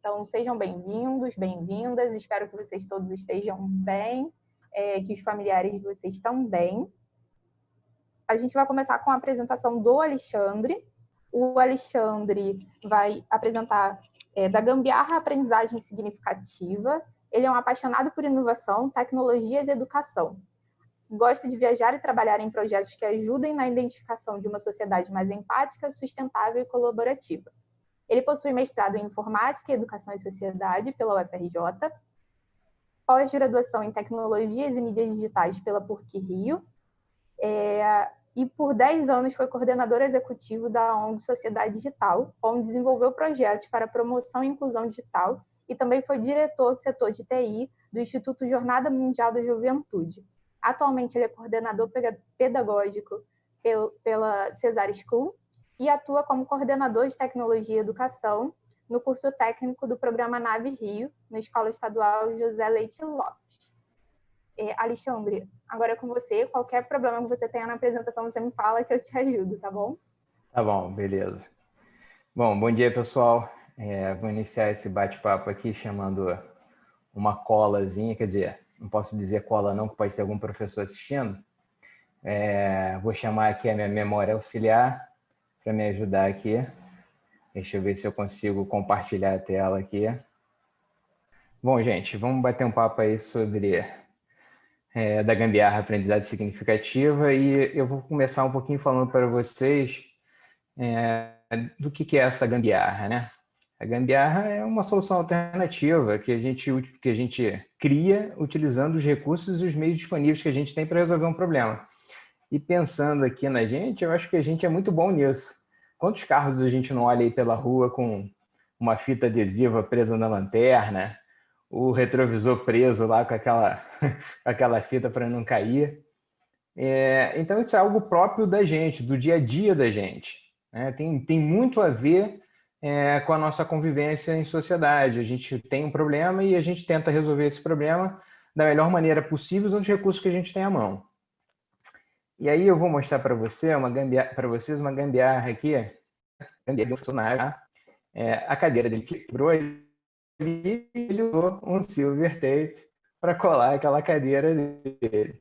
Então, sejam bem-vindos, bem-vindas. Espero que vocês todos estejam bem, é, que os familiares de vocês também. A gente vai começar com a apresentação do Alexandre. O Alexandre vai apresentar é, da gambiarra aprendizagem significativa. Ele é um apaixonado por inovação, tecnologias e educação. Gosta de viajar e trabalhar em projetos que ajudem na identificação de uma sociedade mais empática, sustentável e colaborativa. Ele possui mestrado em Informática, Educação e Sociedade pela UFRJ, pós-graduação em Tecnologias e Mídias Digitais pela PUC Rio, é, e por 10 anos foi coordenador executivo da ONG Sociedade Digital, onde desenvolveu projetos para promoção e inclusão digital e também foi diretor do setor de TI do Instituto Jornada Mundial da Juventude. Atualmente ele é coordenador pedagógico pela Cesar School e atua como coordenador de tecnologia e educação no curso técnico do programa Nave Rio, na Escola Estadual José Leite Lopes. É, Alexandre, agora é com você. Qualquer problema que você tenha na apresentação, você me fala que eu te ajudo, tá bom? Tá bom, beleza. Bom, bom dia, pessoal. É, vou iniciar esse bate-papo aqui chamando uma colazinha, quer dizer, não posso dizer cola não, que pode ter algum professor assistindo. É, vou chamar aqui a minha memória auxiliar para me ajudar aqui. Deixa eu ver se eu consigo compartilhar a tela aqui. Bom, gente, vamos bater um papo aí sobre é, da gambiarra aprendizagem significativa e eu vou começar um pouquinho falando para vocês é, do que, que é essa gambiarra, né? A gambiarra é uma solução alternativa que a gente, que a gente cria utilizando os recursos e os meios disponíveis que a gente tem para resolver um problema. E pensando aqui na gente, eu acho que a gente é muito bom nisso. Quantos carros a gente não olha aí pela rua com uma fita adesiva presa na lanterna, o retrovisor preso lá com aquela, aquela fita para não cair? É, então, isso é algo próprio da gente, do dia a dia da gente. Né? Tem, tem muito a ver é, com a nossa convivência em sociedade. A gente tem um problema e a gente tenta resolver esse problema da melhor maneira possível usando os recursos que a gente tem à mão. E aí eu vou mostrar para você uma para vocês uma gambiarra aqui, gambiarra funcionário. É, a cadeira dele quebrou e ele usou um silver tape para colar aquela cadeira dele.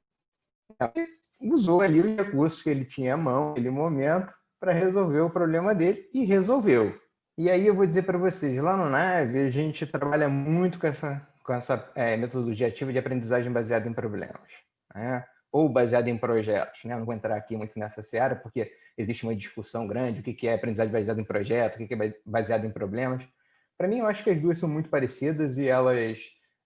Ele usou ali os recursos que ele tinha à mão naquele momento para resolver o problema dele e resolveu. E aí eu vou dizer para vocês, lá no Nave a gente trabalha muito com essa, com essa é, metodologia ativa de aprendizagem baseada em problemas. Né? Ou baseado em projetos. Né? não vou entrar aqui muito nessa seara, porque existe uma discussão grande, o que é aprendizagem baseada em projetos, o que é baseado em problemas. Para mim, eu acho que as duas são muito parecidas e elas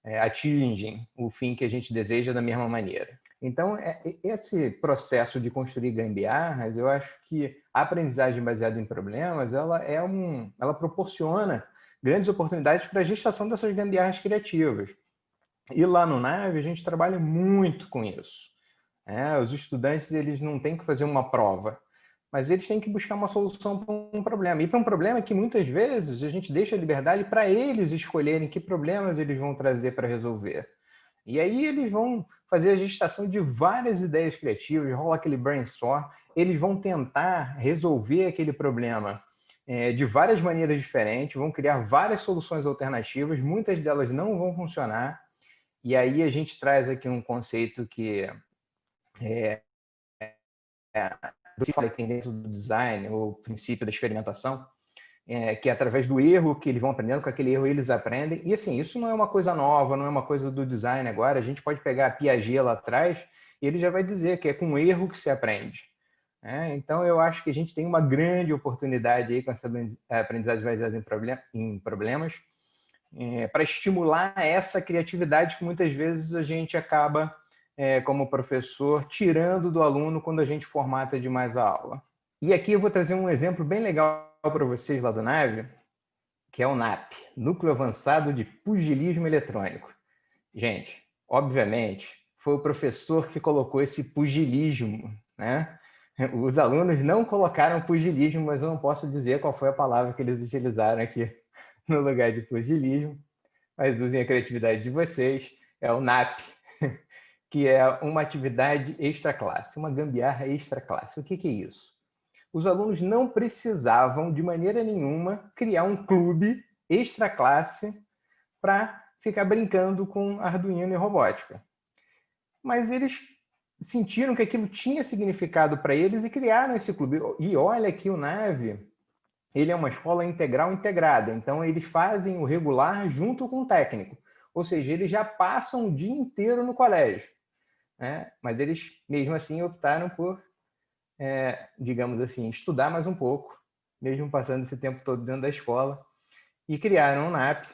é, atingem o fim que a gente deseja da mesma maneira. Então, é, esse processo de construir gambiarras, eu acho que a aprendizagem baseada em problemas, ela, é um, ela proporciona grandes oportunidades para a gestação dessas gambiarras criativas. E lá no Nave, a gente trabalha muito com isso. É, os estudantes eles não têm que fazer uma prova, mas eles têm que buscar uma solução para um problema. E para um problema que muitas vezes a gente deixa a liberdade para eles escolherem que problemas eles vão trazer para resolver. E aí eles vão fazer a gestação de várias ideias criativas, rola aquele brainstorm, eles vão tentar resolver aquele problema é, de várias maneiras diferentes, vão criar várias soluções alternativas, muitas delas não vão funcionar, e aí a gente traz aqui um conceito que é, é, você fala que tem dentro do design, o princípio da experimentação, é, que é através do erro que eles vão aprendendo, com aquele erro eles aprendem. E assim, isso não é uma coisa nova, não é uma coisa do design agora. A gente pode pegar a Piaget lá atrás e ele já vai dizer que é com erro que se aprende. É, então, eu acho que a gente tem uma grande oportunidade aí com essa aprendizagem baseada em, problem em problemas é, para estimular essa criatividade que muitas vezes a gente acaba é, como professor, tirando do aluno quando a gente formata demais a aula. E aqui eu vou trazer um exemplo bem legal para vocês lá do NAVE, que é o NAP, Núcleo Avançado de Pugilismo Eletrônico. Gente, obviamente, foi o professor que colocou esse pugilismo, né? Os alunos não colocaram pugilismo, mas eu não posso dizer qual foi a palavra que eles utilizaram aqui no lugar de pugilismo, mas usem a criatividade de vocês, é o NAP, que é uma atividade extra-classe, uma gambiarra extra-classe. O que, que é isso? Os alunos não precisavam, de maneira nenhuma, criar um clube extra classe para ficar brincando com Arduino e robótica. Mas eles sentiram que aquilo tinha significado para eles e criaram esse clube. E olha que o Nave, ele é uma escola integral integrada, então eles fazem o regular junto com o técnico. Ou seja, eles já passam o dia inteiro no colégio. Né? Mas eles, mesmo assim, optaram por, é, digamos assim, estudar mais um pouco, mesmo passando esse tempo todo dentro da escola, e criaram o NAP,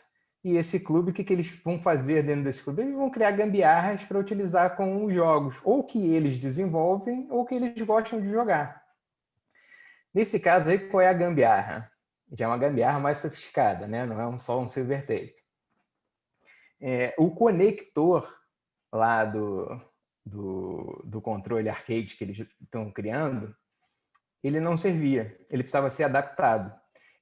e esse clube, o que, que eles vão fazer dentro desse clube? Eles vão criar gambiarras para utilizar com os jogos, ou que eles desenvolvem, ou que eles gostam de jogar. Nesse caso aí, qual é a gambiarra? Já é uma gambiarra mais sofisticada, né? não é só um silver tape. É, o conector lá do, do, do controle arcade que eles estão criando, ele não servia, ele precisava ser adaptado.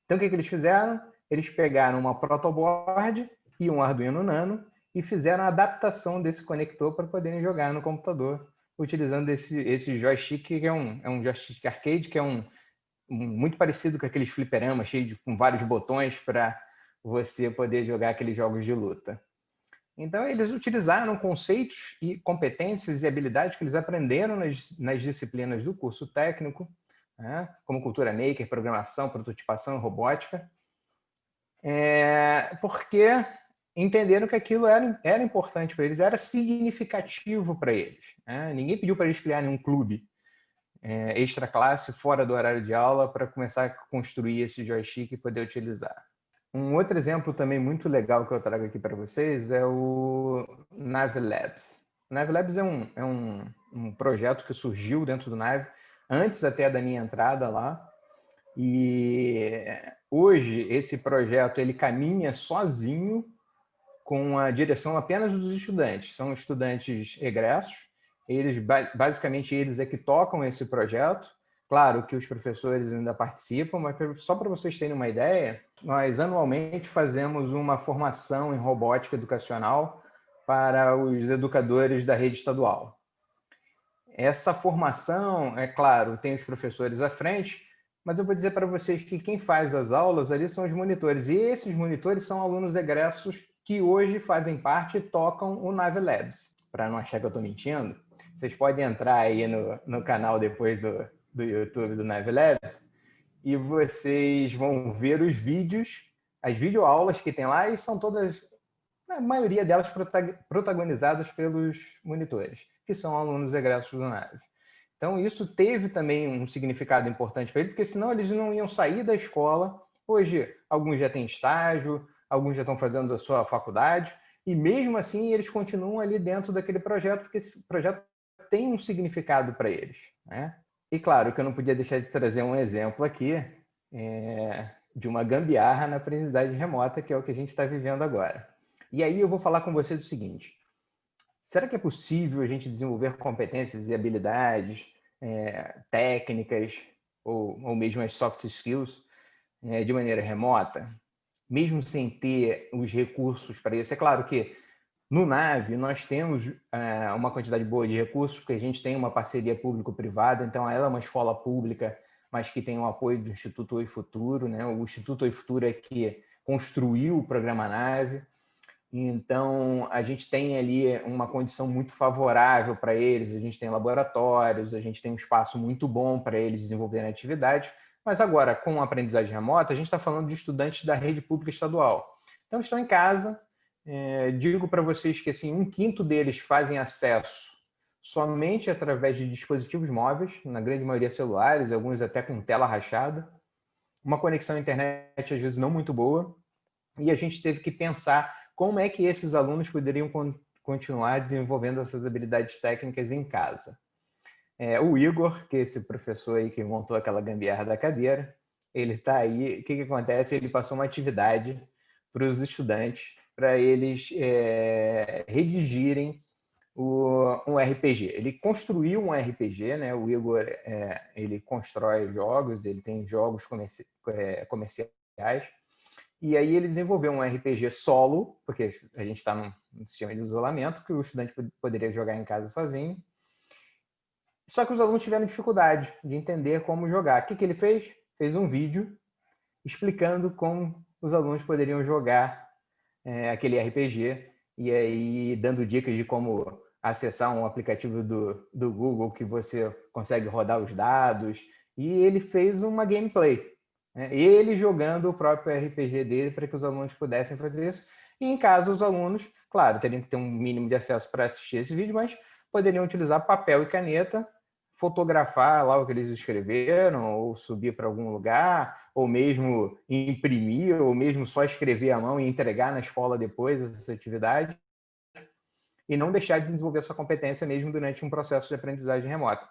Então, o que, que eles fizeram? eles pegaram uma protoboard e um Arduino Nano e fizeram a adaptação desse conector para poderem jogar no computador, utilizando esse, esse joystick, que é um, é um joystick arcade, que é um, um muito parecido com aqueles fliperamas, cheio de, com vários botões para você poder jogar aqueles jogos de luta. Então, eles utilizaram conceitos e competências e habilidades que eles aprenderam nas, nas disciplinas do curso técnico, né, como cultura maker, programação, prototipação, robótica, é, porque entenderam que aquilo era, era importante para eles, era significativo para eles. Né? Ninguém pediu para eles criarem um clube é, extra classe fora do horário de aula para começar a construir esse joystick e poder utilizar. Um outro exemplo também muito legal que eu trago aqui para vocês é o Nave Labs. O Nave Labs é, um, é um, um projeto que surgiu dentro do Nave, antes até da minha entrada lá, e hoje esse projeto ele caminha sozinho com a direção apenas dos estudantes. São estudantes egressos, eles basicamente eles é que tocam esse projeto. Claro que os professores ainda participam, mas só para vocês terem uma ideia, nós anualmente fazemos uma formação em robótica educacional para os educadores da rede estadual. Essa formação, é claro, tem os professores à frente, mas eu vou dizer para vocês que quem faz as aulas ali são os monitores, e esses monitores são alunos egressos que hoje fazem parte e tocam o Nave Labs. Para não achar que eu estou mentindo, vocês podem entrar aí no, no canal depois do, do YouTube do Nave Labs e vocês vão ver os vídeos, as videoaulas que tem lá, e são todas, a maioria delas protagonizadas pelos monitores, que são alunos egressos do Nave. Então, isso teve também um significado importante para ele, porque senão eles não iam sair da escola. Hoje, alguns já têm estágio, alguns já estão fazendo a sua faculdade, e mesmo assim eles continuam ali dentro daquele projeto, porque esse projeto tem um significado para eles. Né? E claro que eu não podia deixar de trazer um exemplo aqui é, de uma gambiarra na aprendizagem remota, que é o que a gente está vivendo agora. E aí eu vou falar com vocês o seguinte, Será que é possível a gente desenvolver competências e habilidades é, técnicas ou, ou mesmo as soft skills é, de maneira remota, mesmo sem ter os recursos para isso? É claro que no NAVE nós temos é, uma quantidade boa de recursos, porque a gente tem uma parceria público-privada, então ela é uma escola pública, mas que tem o apoio do Instituto Oi Futuro. Né? O Instituto Oi Futuro é que construiu o programa NAVE, então, a gente tem ali uma condição muito favorável para eles, a gente tem laboratórios, a gente tem um espaço muito bom para eles desenvolverem atividade, mas agora, com a aprendizagem remota, a gente está falando de estudantes da rede pública estadual. Então, estão em casa, é, digo para vocês que assim, um quinto deles fazem acesso somente através de dispositivos móveis, na grande maioria celulares, alguns até com tela rachada, uma conexão à internet às vezes não muito boa, e a gente teve que pensar como é que esses alunos poderiam con continuar desenvolvendo essas habilidades técnicas em casa. É, o Igor, que é esse professor aí que montou aquela gambiarra da cadeira, ele está aí, o que, que acontece? Ele passou uma atividade para os estudantes, para eles é, redigirem o, um RPG. Ele construiu um RPG, né? o Igor é, ele constrói jogos, ele tem jogos comerci é, comerciais, e aí ele desenvolveu um RPG solo, porque a gente está num sistema de isolamento, que o estudante poderia jogar em casa sozinho. Só que os alunos tiveram dificuldade de entender como jogar. O que, que ele fez? Fez um vídeo explicando como os alunos poderiam jogar é, aquele RPG e aí dando dicas de como acessar um aplicativo do, do Google que você consegue rodar os dados. E ele fez uma gameplay. Né? Ele jogando o próprio RPG dele para que os alunos pudessem fazer isso. E em casa, os alunos, claro, teriam que ter um mínimo de acesso para assistir esse vídeo, mas poderiam utilizar papel e caneta, fotografar lá o que eles escreveram, ou subir para algum lugar, ou mesmo imprimir, ou mesmo só escrever à mão e entregar na escola depois essa atividade e não deixar de desenvolver sua competência mesmo durante um processo de aprendizagem remota.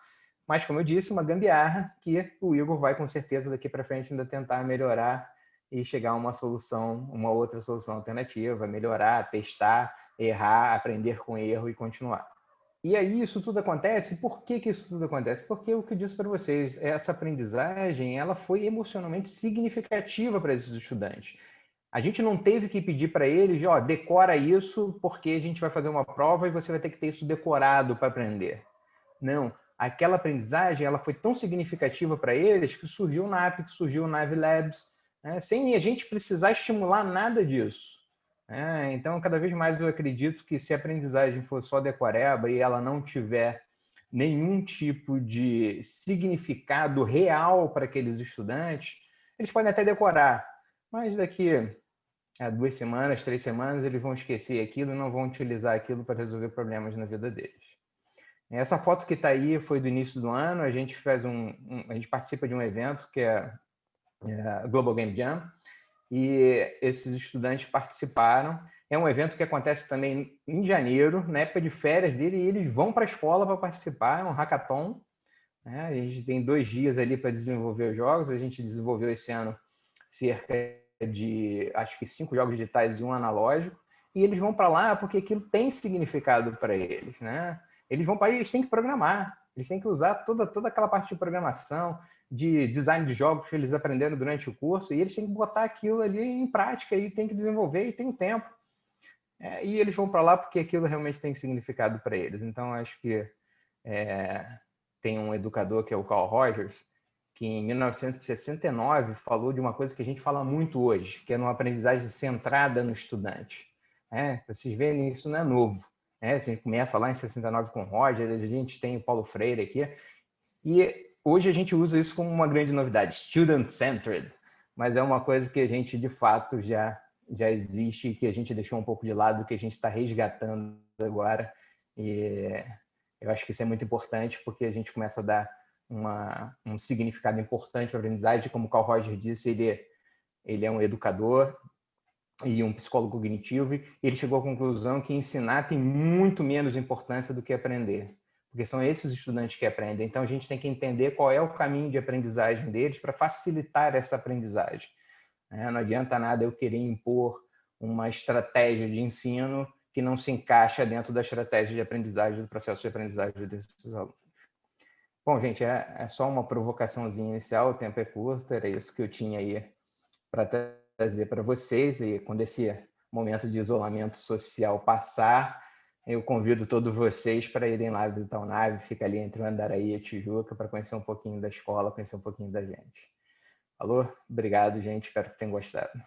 Mas, como eu disse, uma gambiarra que o Igor vai com certeza daqui para frente ainda tentar melhorar e chegar a uma solução, uma outra solução alternativa, melhorar, testar, errar, aprender com erro e continuar. E aí isso tudo acontece, por que, que isso tudo acontece? Porque o que eu disse para vocês, essa aprendizagem ela foi emocionalmente significativa para esses estudantes. A gente não teve que pedir para eles, ó, decora isso porque a gente vai fazer uma prova e você vai ter que ter isso decorado para aprender. Não, aquela aprendizagem ela foi tão significativa para eles que surgiu na APIC, surgiu na Navi Labs, né, sem a gente precisar estimular nada disso. Né? Então, cada vez mais eu acredito que se a aprendizagem for só decoreba e ela não tiver nenhum tipo de significado real para aqueles estudantes, eles podem até decorar, mas daqui há duas semanas, três semanas, eles vão esquecer aquilo e não vão utilizar aquilo para resolver problemas na vida deles. Essa foto que está aí foi do início do ano, a gente faz um, um, a gente participa de um evento que é, é Global Game Jam, e esses estudantes participaram. É um evento que acontece também em janeiro, na época de férias dele, e eles vão para a escola para participar, é um hackathon. Né? A gente tem dois dias ali para desenvolver os jogos, a gente desenvolveu esse ano cerca de, acho que cinco jogos digitais e um analógico, e eles vão para lá porque aquilo tem significado para eles, né? Eles vão para eles têm que programar, eles têm que usar toda, toda aquela parte de programação, de design de jogos que eles aprenderam durante o curso, e eles têm que botar aquilo ali em prática e tem que desenvolver e tem tempo. É, e eles vão para lá porque aquilo realmente tem significado para eles. Então, acho que é, tem um educador que é o Carl Rogers, que em 1969 falou de uma coisa que a gente fala muito hoje, que é uma aprendizagem centrada no estudante. É, vocês veem, isso não é novo. É, a gente começa lá em 69 com o Roger, a gente tem o Paulo Freire aqui, e hoje a gente usa isso como uma grande novidade, student-centered, mas é uma coisa que a gente, de fato, já, já existe, que a gente deixou um pouco de lado, que a gente está resgatando agora, e eu acho que isso é muito importante, porque a gente começa a dar uma, um significado importante para a aprendizagem. Como o Carl Roger disse, ele, ele é um educador e um psicólogo cognitivo, e ele chegou à conclusão que ensinar tem muito menos importância do que aprender, porque são esses estudantes que aprendem. Então, a gente tem que entender qual é o caminho de aprendizagem deles para facilitar essa aprendizagem. É, não adianta nada eu querer impor uma estratégia de ensino que não se encaixa dentro da estratégia de aprendizagem, do processo de aprendizagem desses alunos. Bom, gente, é, é só uma provocaçãozinha inicial, o tempo é curto, era isso que eu tinha aí para trazer para vocês. E quando esse momento de isolamento social passar, eu convido todos vocês para irem lá visitar o Nave, fica ali entre o Andaraí e a Tijuca, para conhecer um pouquinho da escola, conhecer um pouquinho da gente. Alô? Obrigado, gente. Espero que tenham gostado.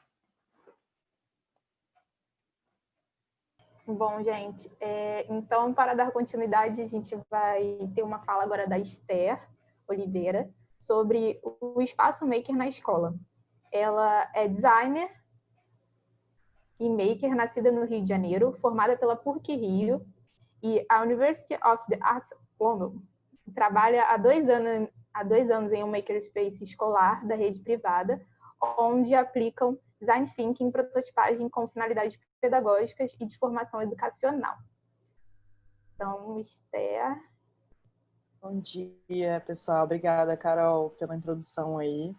Bom, gente, é, então, para dar continuidade, a gente vai ter uma fala agora da Esther Oliveira sobre o espaço maker na escola. Ela é designer e maker, nascida no Rio de Janeiro, formada pela PUC Rio e a University of the Arts London. Trabalha há dois anos, há dois anos em um makerspace escolar da rede privada, onde aplicam design thinking prototipagem com finalidades pedagógicas e de formação educacional. Então, Esther. Bom dia, pessoal. Obrigada, Carol, pela introdução aí.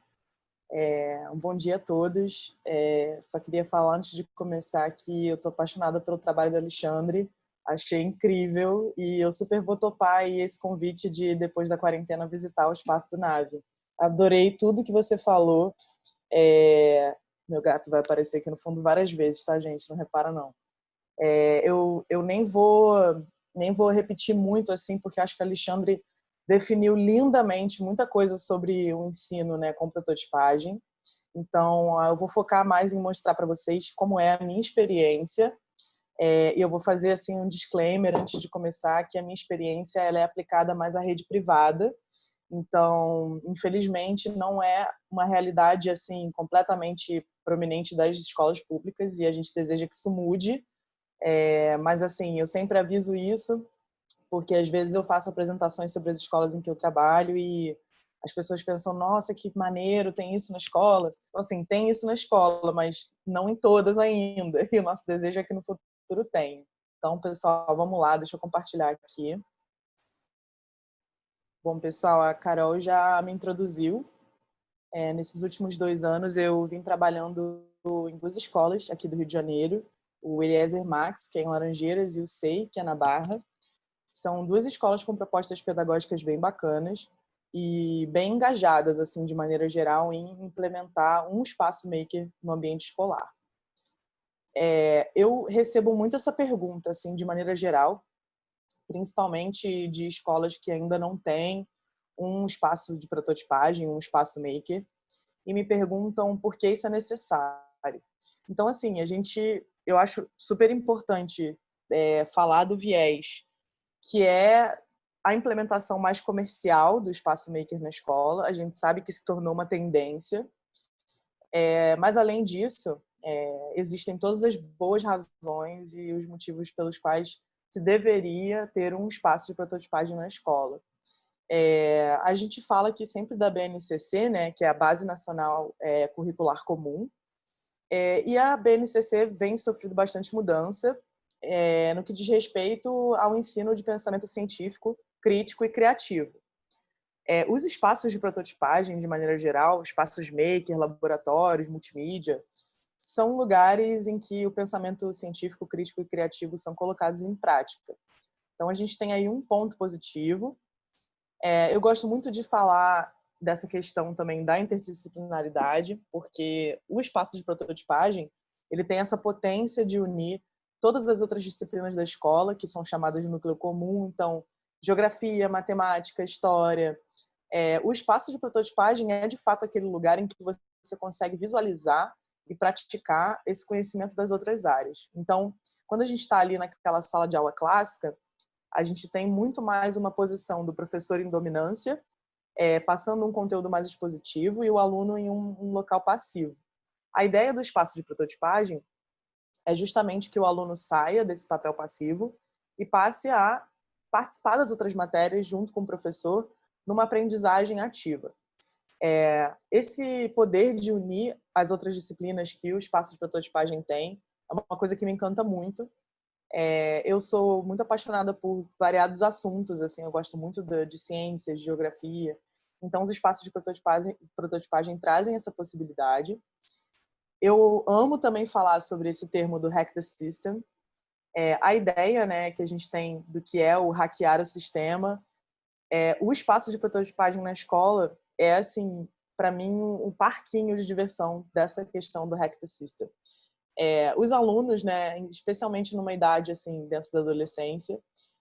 É, um bom dia a todos. É, só queria falar antes de começar que eu estou apaixonada pelo trabalho do Alexandre. Achei incrível e eu super vou topar esse convite de, depois da quarentena, visitar o Espaço do Nave. Adorei tudo que você falou. É, meu gato vai aparecer aqui no fundo várias vezes, tá, gente? Não repara, não. É, eu, eu nem vou nem vou repetir muito, assim, porque acho que Alexandre definiu lindamente muita coisa sobre o ensino né, com prototipagem. Então, eu vou focar mais em mostrar para vocês como é a minha experiência. É, e eu vou fazer assim um disclaimer antes de começar que a minha experiência ela é aplicada mais à rede privada. Então, infelizmente, não é uma realidade assim completamente prominente das escolas públicas e a gente deseja que isso mude. É, mas assim, eu sempre aviso isso porque às vezes eu faço apresentações sobre as escolas em que eu trabalho e as pessoas pensam, nossa, que maneiro, tem isso na escola. Então, assim, tem isso na escola, mas não em todas ainda. E o nosso desejo é que no futuro tenha. Então, pessoal, vamos lá, deixa eu compartilhar aqui. Bom, pessoal, a Carol já me introduziu. É, nesses últimos dois anos, eu vim trabalhando em duas escolas aqui do Rio de Janeiro. O Eliezer Max, que é em Laranjeiras, e o SEI, que é na Barra. São duas escolas com propostas pedagógicas bem bacanas e bem engajadas, assim, de maneira geral, em implementar um espaço maker no ambiente escolar. É, eu recebo muito essa pergunta, assim, de maneira geral, principalmente de escolas que ainda não têm um espaço de prototipagem, um espaço maker, e me perguntam por que isso é necessário. Então, assim, a gente, eu acho super importante é, falar do viés, que é a implementação mais comercial do espaço maker na escola. A gente sabe que se tornou uma tendência, é, mas além disso, é, existem todas as boas razões e os motivos pelos quais se deveria ter um espaço de prototipagem na escola. É, a gente fala aqui sempre da BNCC, né, que é a Base Nacional é, Curricular Comum, é, e a BNCC vem sofrendo bastante mudança é, no que diz respeito ao ensino de pensamento científico crítico e criativo. É, os espaços de prototipagem, de maneira geral, espaços maker, laboratórios, multimídia, são lugares em que o pensamento científico, crítico e criativo são colocados em prática. Então, a gente tem aí um ponto positivo. É, eu gosto muito de falar dessa questão também da interdisciplinaridade, porque o espaço de prototipagem ele tem essa potência de unir todas as outras disciplinas da escola, que são chamadas de núcleo comum. Então, geografia, matemática, história. É, o espaço de prototipagem é, de fato, aquele lugar em que você consegue visualizar e praticar esse conhecimento das outras áreas. Então, quando a gente está ali naquela sala de aula clássica, a gente tem muito mais uma posição do professor em dominância, é, passando um conteúdo mais expositivo e o aluno em um, um local passivo. A ideia do espaço de prototipagem é justamente que o aluno saia desse papel passivo e passe a participar das outras matérias junto com o professor numa aprendizagem ativa. É, esse poder de unir as outras disciplinas que o espaço de prototipagem tem é uma coisa que me encanta muito. É, eu sou muito apaixonada por variados assuntos, assim, eu gosto muito de, de ciências, de geografia. Então, os espaços de prototipagem, prototipagem trazem essa possibilidade. Eu amo também falar sobre esse termo do Hack the System, é, a ideia né, que a gente tem do que é o hackear o sistema, é, o espaço de prototipagem na escola é, assim, para mim, um parquinho de diversão dessa questão do Hack the System. É, os alunos, né, especialmente numa idade assim dentro da adolescência,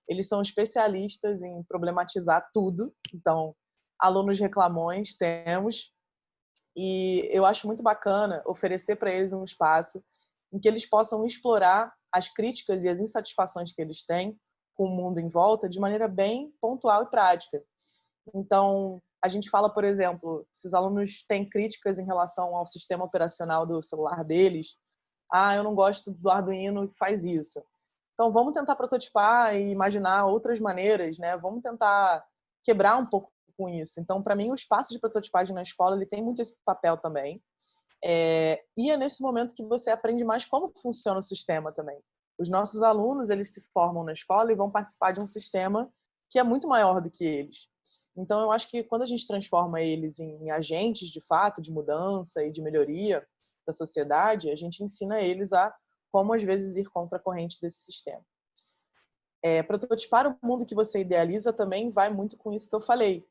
eles são especialistas em problematizar tudo. Então, alunos reclamões temos, e eu acho muito bacana oferecer para eles um espaço em que eles possam explorar as críticas e as insatisfações que eles têm com o mundo em volta de maneira bem pontual e prática. Então, a gente fala, por exemplo, se os alunos têm críticas em relação ao sistema operacional do celular deles, ah, eu não gosto do Arduino que faz isso. Então, vamos tentar prototipar e imaginar outras maneiras, né? Vamos tentar quebrar um pouco com isso. Então, para mim, o espaço de prototipagem na escola ele tem muito esse papel também. É, e é nesse momento que você aprende mais como funciona o sistema também. Os nossos alunos, eles se formam na escola e vão participar de um sistema que é muito maior do que eles. Então, eu acho que quando a gente transforma eles em agentes, de fato, de mudança e de melhoria da sociedade, a gente ensina eles a como, às vezes, ir contra a corrente desse sistema. É, prototipar o mundo que você idealiza também vai muito com isso que eu falei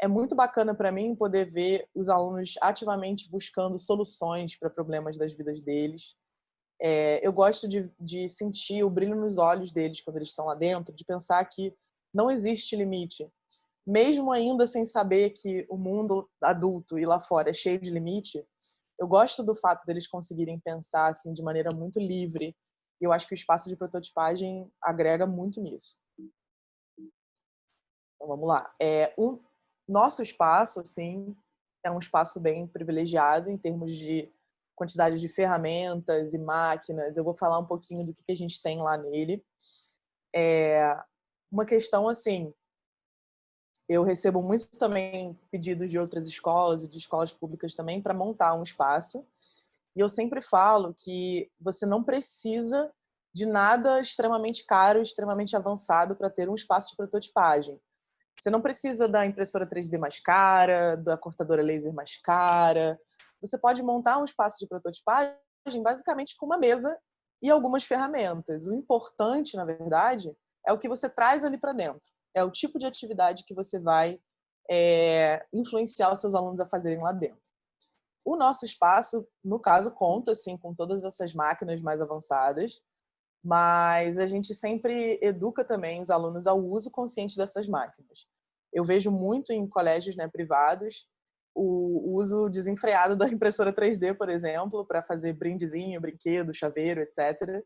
é muito bacana para mim poder ver os alunos ativamente buscando soluções para problemas das vidas deles. É, eu gosto de, de sentir o brilho nos olhos deles quando eles estão lá dentro, de pensar que não existe limite. Mesmo ainda sem saber que o mundo adulto e lá fora é cheio de limite, eu gosto do fato deles conseguirem pensar assim de maneira muito livre. E eu acho que o espaço de prototipagem agrega muito nisso. Então, vamos lá. É, o nosso espaço, assim, é um espaço bem privilegiado em termos de quantidade de ferramentas e máquinas. Eu vou falar um pouquinho do que a gente tem lá nele. É uma questão, assim, eu recebo muito também pedidos de outras escolas e de escolas públicas também para montar um espaço. E eu sempre falo que você não precisa de nada extremamente caro, extremamente avançado para ter um espaço de prototipagem. Você não precisa da impressora 3D mais cara, da cortadora laser mais cara. Você pode montar um espaço de prototipagem basicamente com uma mesa e algumas ferramentas. O importante, na verdade, é o que você traz ali para dentro é o tipo de atividade que você vai é, influenciar os seus alunos a fazerem lá dentro. O nosso espaço, no caso, conta sim com todas essas máquinas mais avançadas, mas a gente sempre educa também os alunos ao uso consciente dessas máquinas. Eu vejo muito em colégios né, privados o uso desenfreado da impressora 3D, por exemplo, para fazer brindezinho, brinquedo, chaveiro, etc.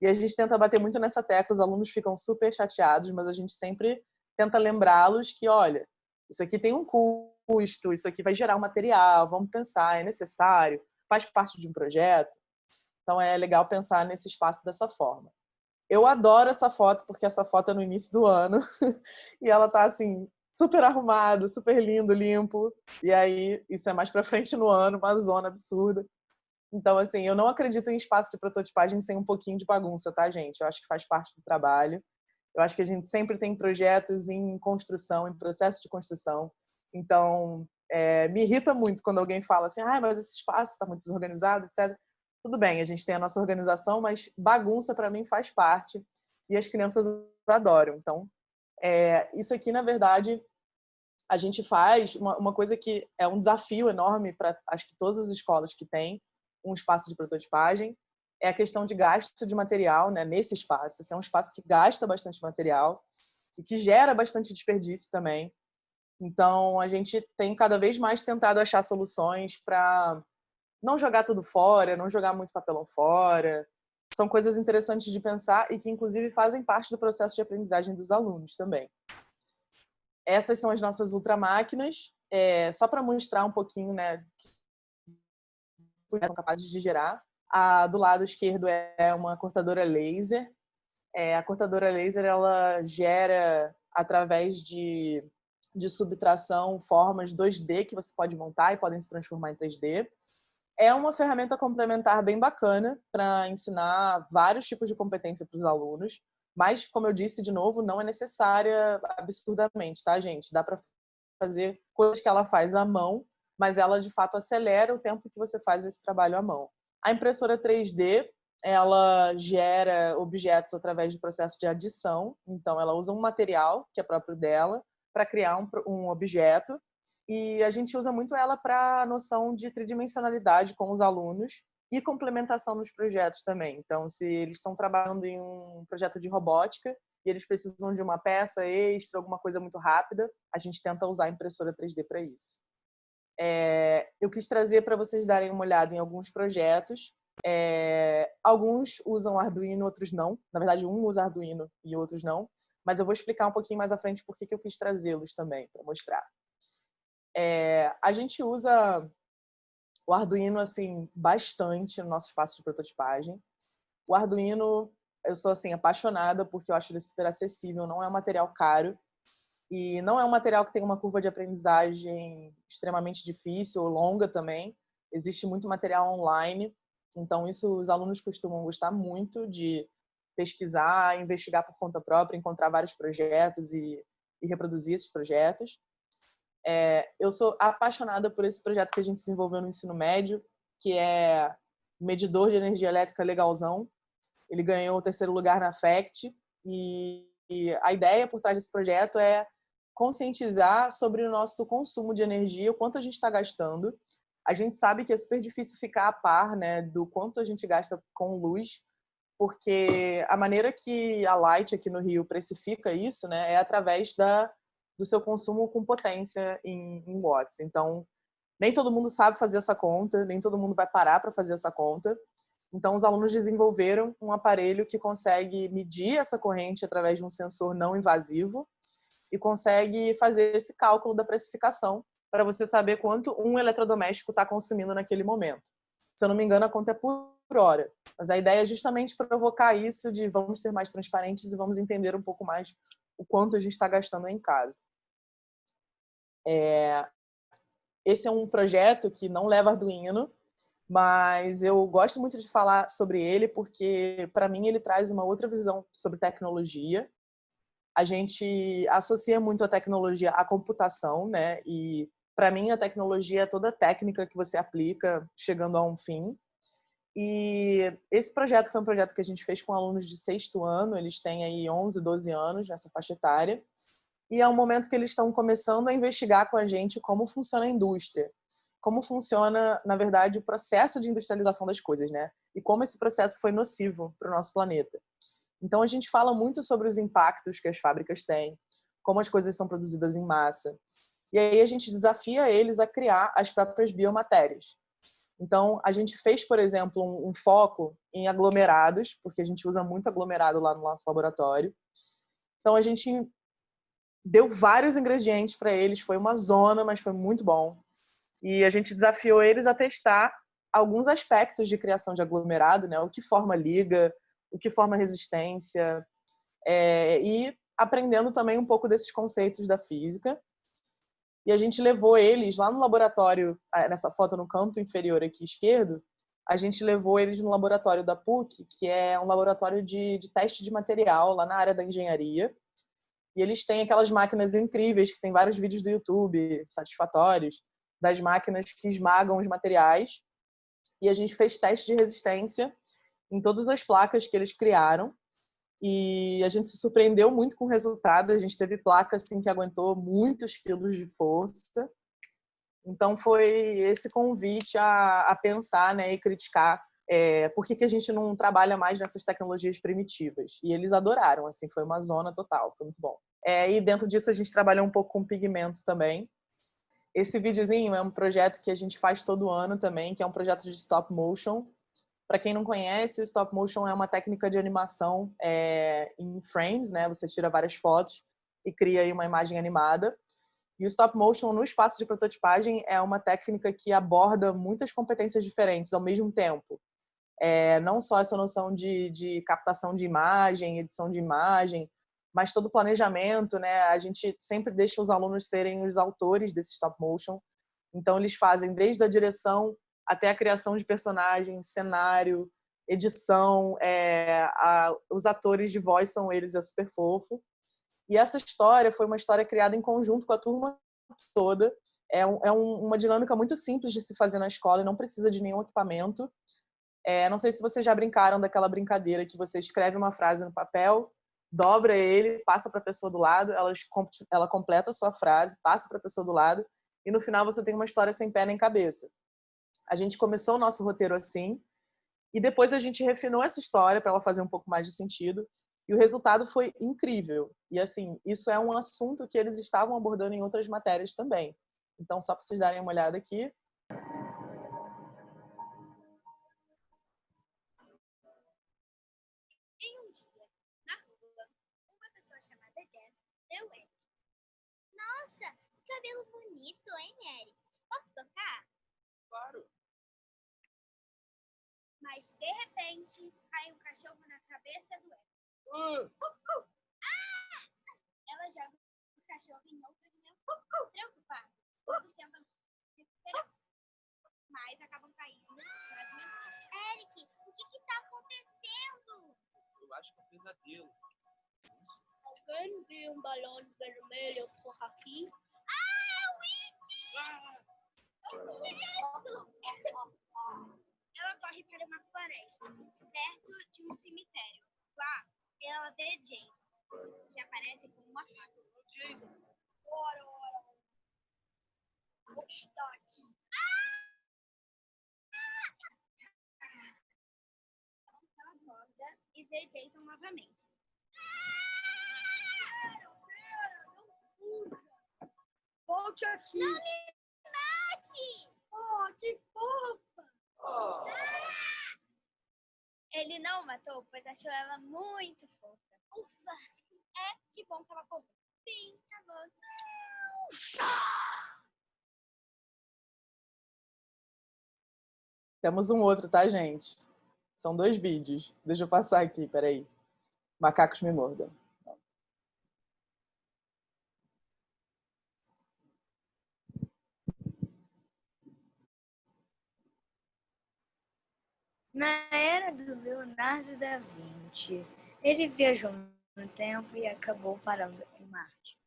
E a gente tenta bater muito nessa tecla, os alunos ficam super chateados, mas a gente sempre tenta lembrá-los que, olha, isso aqui tem um custo, isso aqui vai gerar um material, vamos pensar, é necessário, faz parte de um projeto. Então é legal pensar nesse espaço dessa forma. Eu adoro essa foto, porque essa foto é no início do ano, e ela tá assim, super arrumado, super lindo, limpo. E aí, isso é mais para frente no ano, uma zona absurda. Então, assim, eu não acredito em espaço de prototipagem sem um pouquinho de bagunça, tá, gente? Eu acho que faz parte do trabalho. Eu acho que a gente sempre tem projetos em construção, em processo de construção. Então, é, me irrita muito quando alguém fala assim, ah, mas esse espaço está muito desorganizado, etc. Tudo bem, a gente tem a nossa organização, mas bagunça para mim faz parte e as crianças adoram. Então, é, isso aqui, na verdade, a gente faz uma, uma coisa que é um desafio enorme para acho que todas as escolas que têm, um espaço de prototipagem, é a questão de gasto de material né, nesse espaço. Esse é um espaço que gasta bastante material e que gera bastante desperdício também. Então, a gente tem cada vez mais tentado achar soluções para não jogar tudo fora, não jogar muito papelão fora. São coisas interessantes de pensar e que, inclusive, fazem parte do processo de aprendizagem dos alunos também. Essas são as nossas ultramáquinas. É, só para mostrar um pouquinho né, são capazes de gerar. A do lado esquerdo é uma cortadora laser. É, a cortadora laser ela gera através de, de subtração formas 2D que você pode montar e podem se transformar em 3D. É uma ferramenta complementar bem bacana para ensinar vários tipos de competência para os alunos, mas, como eu disse de novo, não é necessária absurdamente, tá, gente? Dá para fazer coisas que ela faz à mão mas ela de fato acelera o tempo que você faz esse trabalho à mão. A impressora 3D, ela gera objetos através do processo de adição, então ela usa um material que é próprio dela para criar um, um objeto e a gente usa muito ela para a noção de tridimensionalidade com os alunos e complementação nos projetos também. Então, se eles estão trabalhando em um projeto de robótica e eles precisam de uma peça extra, alguma coisa muito rápida, a gente tenta usar a impressora 3D para isso. É, eu quis trazer para vocês darem uma olhada em alguns projetos. É, alguns usam Arduino, outros não. Na verdade, um usa Arduino e outros não. Mas eu vou explicar um pouquinho mais à frente por que eu quis trazê-los também, para mostrar. É, a gente usa o Arduino assim bastante no nosso espaço de prototipagem. O Arduino, eu sou assim apaixonada porque eu acho ele super acessível, não é um material caro e não é um material que tem uma curva de aprendizagem extremamente difícil ou longa também. Existe muito material online, então isso os alunos costumam gostar muito de pesquisar, investigar por conta própria, encontrar vários projetos e, e reproduzir esses projetos. É, eu sou apaixonada por esse projeto que a gente desenvolveu no ensino médio, que é medidor de energia elétrica legalzão. Ele ganhou o terceiro lugar na FACT e, e a ideia por trás desse projeto é conscientizar sobre o nosso consumo de energia, o quanto a gente está gastando. A gente sabe que é super difícil ficar a par né, do quanto a gente gasta com luz, porque a maneira que a Light aqui no Rio precifica isso né, é através da, do seu consumo com potência em, em watts. Então, Nem todo mundo sabe fazer essa conta, nem todo mundo vai parar para fazer essa conta. Então, os alunos desenvolveram um aparelho que consegue medir essa corrente através de um sensor não invasivo e consegue fazer esse cálculo da precificação para você saber quanto um eletrodoméstico está consumindo naquele momento. Se eu não me engano, a conta é por hora. Mas a ideia é justamente provocar isso de vamos ser mais transparentes e vamos entender um pouco mais o quanto a gente está gastando em casa. É... Esse é um projeto que não leva Arduino, mas eu gosto muito de falar sobre ele porque, para mim, ele traz uma outra visão sobre tecnologia. A gente associa muito a tecnologia à computação, né? E, para mim, a tecnologia é toda técnica que você aplica chegando a um fim. E esse projeto foi um projeto que a gente fez com alunos de sexto ano, eles têm aí 11, 12 anos nessa faixa etária. E é um momento que eles estão começando a investigar com a gente como funciona a indústria como funciona, na verdade, o processo de industrialização das coisas, né? E como esse processo foi nocivo para o nosso planeta. Então, a gente fala muito sobre os impactos que as fábricas têm, como as coisas são produzidas em massa. E aí a gente desafia eles a criar as próprias biomatérias. Então, a gente fez, por exemplo, um, um foco em aglomerados, porque a gente usa muito aglomerado lá no nosso laboratório. Então, a gente deu vários ingredientes para eles, foi uma zona, mas foi muito bom. E a gente desafiou eles a testar alguns aspectos de criação de aglomerado, né? O que forma liga, o que forma resistência, é, e aprendendo também um pouco desses conceitos da física. E a gente levou eles lá no laboratório, nessa foto no canto inferior aqui esquerdo, a gente levou eles no laboratório da PUC, que é um laboratório de, de teste de material lá na área da engenharia. E eles têm aquelas máquinas incríveis, que tem vários vídeos do YouTube satisfatórios, das máquinas que esmagam os materiais. E a gente fez teste de resistência em todas as placas que eles criaram. E a gente se surpreendeu muito com o resultado. A gente teve placa assim, que aguentou muitos quilos de força. Então foi esse convite a, a pensar né, e criticar é, por que, que a gente não trabalha mais nessas tecnologias primitivas. E eles adoraram, assim, foi uma zona total, foi muito bom. É, e dentro disso a gente trabalhou um pouco com pigmento também. Esse videozinho é um projeto que a gente faz todo ano também, que é um projeto de stop motion. Para quem não conhece, o stop motion é uma técnica de animação é, em frames, né? Você tira várias fotos e cria aí uma imagem animada. E o stop motion no espaço de prototipagem é uma técnica que aborda muitas competências diferentes ao mesmo tempo. É, não só essa noção de, de captação de imagem, edição de imagem, mas todo o planejamento, né? A gente sempre deixa os alunos serem os autores desse stop motion. Então eles fazem desde a direção até a criação de personagens, cenário, edição, é, a, os atores de voz são eles, é super fofo. E essa história foi uma história criada em conjunto com a turma toda. É, um, é um, uma dinâmica muito simples de se fazer na escola e não precisa de nenhum equipamento. É, não sei se vocês já brincaram daquela brincadeira que você escreve uma frase no papel dobra ele, passa para a pessoa do lado, ela, ela completa a sua frase, passa para a pessoa do lado, e no final você tem uma história sem pé nem cabeça. A gente começou o nosso roteiro assim, e depois a gente refinou essa história para ela fazer um pouco mais de sentido, e o resultado foi incrível. E assim, isso é um assunto que eles estavam abordando em outras matérias também. Então, só para vocês darem uma olhada aqui, cabelo bonito, hein, Eric? Posso tocar? Claro. Mas, de repente, cai um cachorro na cabeça do Eric. Uh. Uh, uh. Ah! Ela joga o cachorro em outra dimensão. Preocupado. Todos tentam. Mas acabam caindo na dimensão. Eric, o que está acontecendo? Eu acho que é um pesadelo. Alguém viu um balão vermelho por aqui? Ela corre para uma floresta, perto de um cemitério. Lá, ela vê Jason, que aparece com uma faca. Jason! Ora, ora! Estar aqui. Ela acorda e vê Jason novamente. Volte aqui! Não me mate! que fofa! Ele não matou, pois achou ela muito fofa. Ufa! É, que bom que ela fofa. Sim, acabou. Temos um outro, tá, gente? São dois vídeos. Deixa eu passar aqui, peraí. Macacos me mordam. Na era do Leonardo da Vinci, ele viajou no tempo e acabou parando em Marte.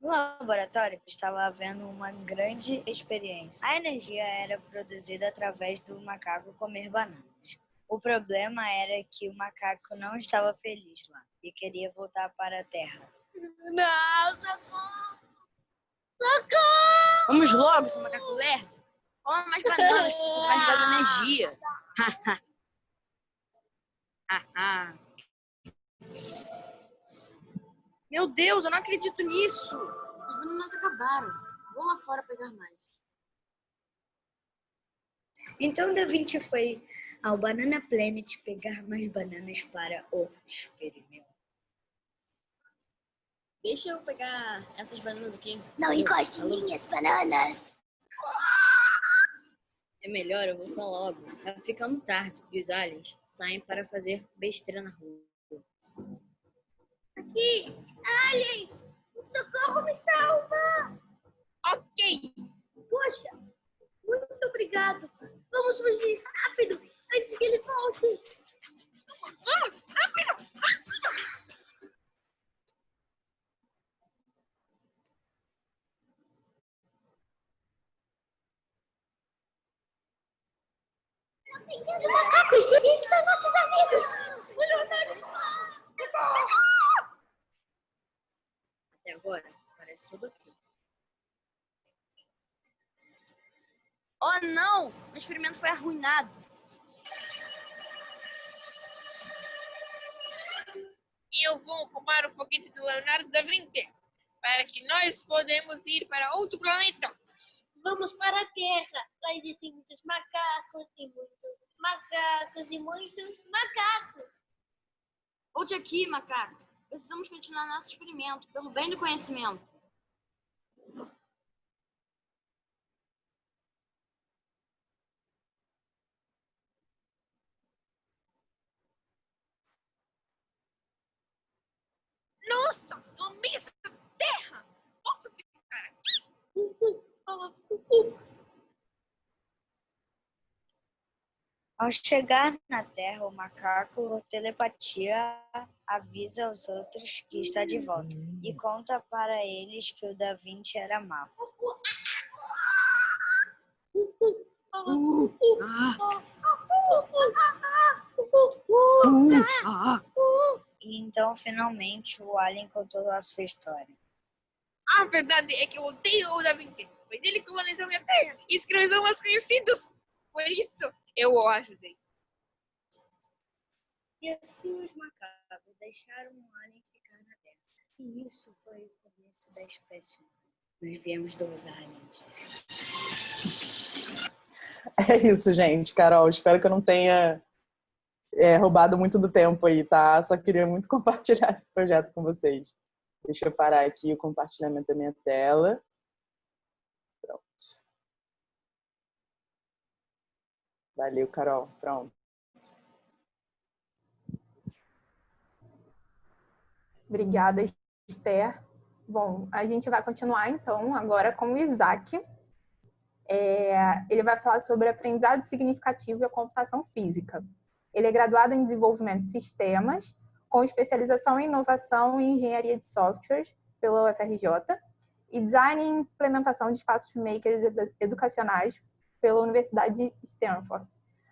No laboratório estava havendo uma grande experiência. A energia era produzida através do macaco comer bananas. O problema era que o macaco não estava feliz lá e queria voltar para a Terra. Não, socorro! Socorro! Vamos logo, seu macaco lerdo. Coma mais bananas, porque você vai me dar energia. Meu Deus, eu não acredito nisso. As bananas acabaram. Vou lá fora pegar mais. Então Da Vinci foi ao Banana Planet pegar mais bananas para o experimento. Deixa eu pegar essas bananas aqui. Não encoste em minhas bananas! É melhor eu voltar logo. Tá ficando tarde e os aliens saem para fazer besteira na rua. Aqui! Alien! O socorro me salva! Ok! Poxa! Muito obrigado! Vamos fugir rápido antes que ele volte! Vamos! Rápido! Bem-vindo, macacos! Esses são nossos amigos! Até agora, parece tudo ok. Oh não! O experimento foi arruinado. eu vou roubar o foguete do Leonardo da Vinci para que nós podemos ir para outro planeta. Vamos para a Terra! Lá existem muitos macacos e muitos macacos e muitos macacos! Volte aqui, macaco. Precisamos continuar nosso experimento pelo bem do conhecimento. Nossa, no meio da terra! Posso ficar aqui? Ao chegar na Terra, o macaco, por telepatia, avisa aos outros que está de volta e conta para eles que o Da Vinci era mau. Então, finalmente, o alien contou a sua história. A verdade é que eu odeio o Da Vinci, pois ele colonizou minha terra e escravizou meus conhecidos. Por isso, eu o ajudei. E assim os macacos deixaram o alien ficar na Terra. E isso foi o começo da espécie. Nós viemos dos aliens. É isso, gente. Carol, espero que eu não tenha é, roubado muito do tempo aí, tá? Só queria muito compartilhar esse projeto com vocês. Deixa eu parar aqui o compartilhamento da minha tela. Pronto. Valeu, Carol. Pronto. Obrigada, Esther. Bom, a gente vai continuar então agora com o Isaac. É, ele vai falar sobre aprendizado significativo e a computação física. Ele é graduado em desenvolvimento de sistemas, com especialização em inovação e engenharia de softwares pela UFRJ e design e implementação de espaços makers educacionais pela Universidade de Stanford.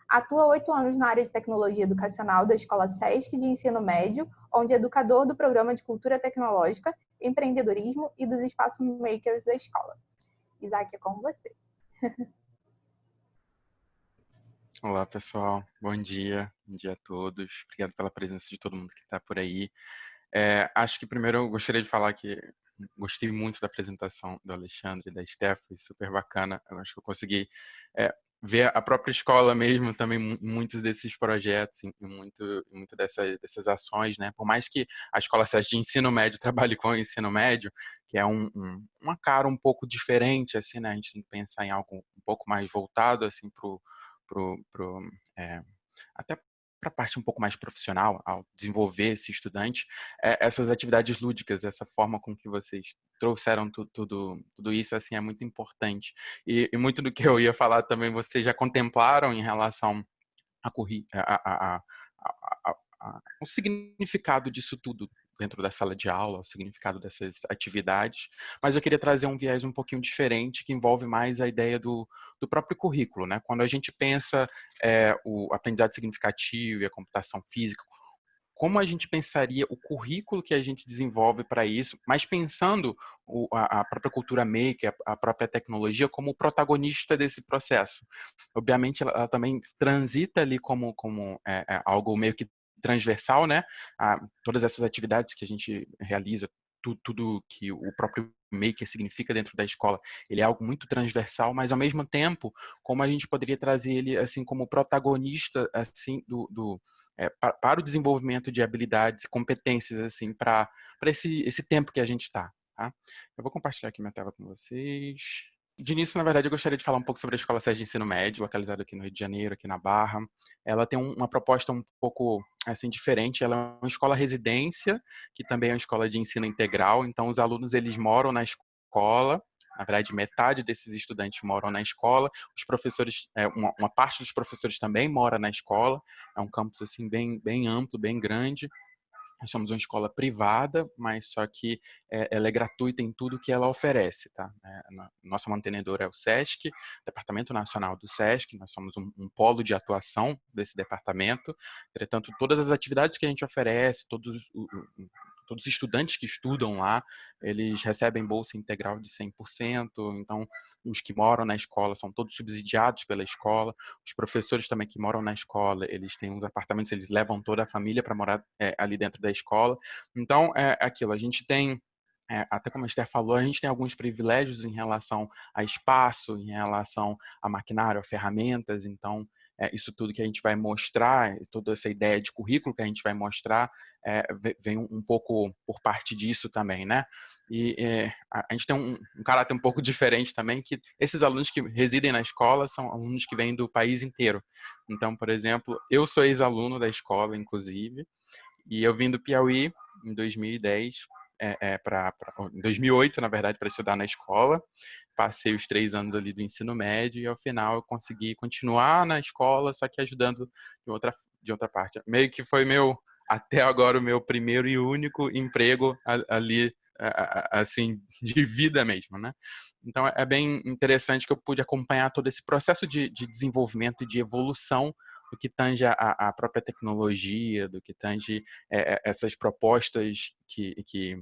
Atua oito anos na área de tecnologia educacional da Escola SESC de Ensino Médio, onde é educador do programa de cultura tecnológica, empreendedorismo e dos espaços makers da escola. Isaac, é com você. Olá, pessoal. Bom dia. Bom dia a todos. Obrigado pela presença de todo mundo que está por aí. É, acho que primeiro eu gostaria de falar que gostei muito da apresentação do Alexandre da Steph, foi super bacana. Eu acho que eu consegui é, ver a própria escola mesmo também muitos desses projetos e muito, muito dessas, dessas ações, né? Por mais que a escola seja de ensino médio trabalhe com o ensino médio, que é um, um, uma cara um pouco diferente, assim, né? A gente tem que pensar em algo um pouco mais voltado, assim, pro, pro, pro é, até para a parte um pouco mais profissional, ao desenvolver esse estudante, é, essas atividades lúdicas, essa forma com que vocês trouxeram tu, tudo, tudo isso, assim, é muito importante. E, e, muito do que eu ia falar também, vocês já contemplaram em relação a, a, a, a, o significado disso tudo dentro da sala de aula, o significado dessas atividades, mas eu queria trazer um viés um pouquinho diferente, que envolve mais a ideia do, do próprio currículo. Né? Quando a gente pensa é, o aprendizado significativo e a computação física, como a gente pensaria o currículo que a gente desenvolve para isso, mas pensando o, a, a, própria cultura maker, a, a, própria tecnologia como protagonista desse processo. Obviamente, ela, ela também transita ali como, como é, é algo meio que transversal, né? A, todas essas atividades que a gente realiza, tudo, tudo que o próprio maker significa dentro da escola, ele é algo muito transversal, mas ao mesmo tempo, como a gente poderia trazer ele assim como protagonista assim do, do é, para, para, o desenvolvimento de habilidades e competências assim para para esse esse tempo que a gente está. Tá? Eu vou compartilhar aqui minha tela com vocês. De início, na verdade, eu gostaria de falar um pouco sobre a Escola Sérgio de Ensino Médio, localizada aqui no Rio de Janeiro, aqui na Barra. Ela tem uma proposta um pouco assim diferente. Ela é uma escola residência, que também é uma escola de ensino integral. Então, os alunos eles moram na escola. Na verdade, metade desses estudantes moram na escola. Os professores, é, uma, parte dos professores também mora na escola. É um campus assim bem, bem amplo, bem grande. Nós somos uma escola privada, mas só que é, ela é gratuita em tudo que ela oferece, tá? É, nossa mantenedora é o SESC, Departamento Nacional do SESC, nós somos um, um, polo de atuação desse departamento. Entretanto, todas as atividades que a gente oferece, todos todos os estudantes que estudam lá, eles recebem bolsa integral de 100%, então os que moram na escola são todos subsidiados pela escola, os professores também que moram na escola, eles têm uns apartamentos, eles levam toda a família para morar é, ali dentro da escola, então é aquilo, a gente tem é, até como a Esther falou, a gente tem alguns privilégios em relação a espaço, em relação a maquinário, a ferramentas, então é, isso tudo que a gente vai mostrar, toda essa ideia de currículo que a gente vai mostrar, é, vem um, pouco por parte disso também, né? E é, a, gente tem um, um, caráter um pouco diferente também, que esses alunos que residem na escola são alunos que vêm do país inteiro. Então, por exemplo, eu sou ex-aluno da escola, inclusive, e eu vim do Piauí em 2010 é, é, para em 2008, na verdade, para estudar na escola. Passei os três anos ali do ensino médio e ao final eu consegui continuar na escola, só que ajudando de outra, de outra parte. Meio que foi meu, até agora, o meu primeiro e único emprego ali assim de vida mesmo, né? Então é bem interessante que eu pude acompanhar todo esse processo de, de desenvolvimento e de evolução do que tange a, a própria tecnologia, do que tange é, essas propostas que, que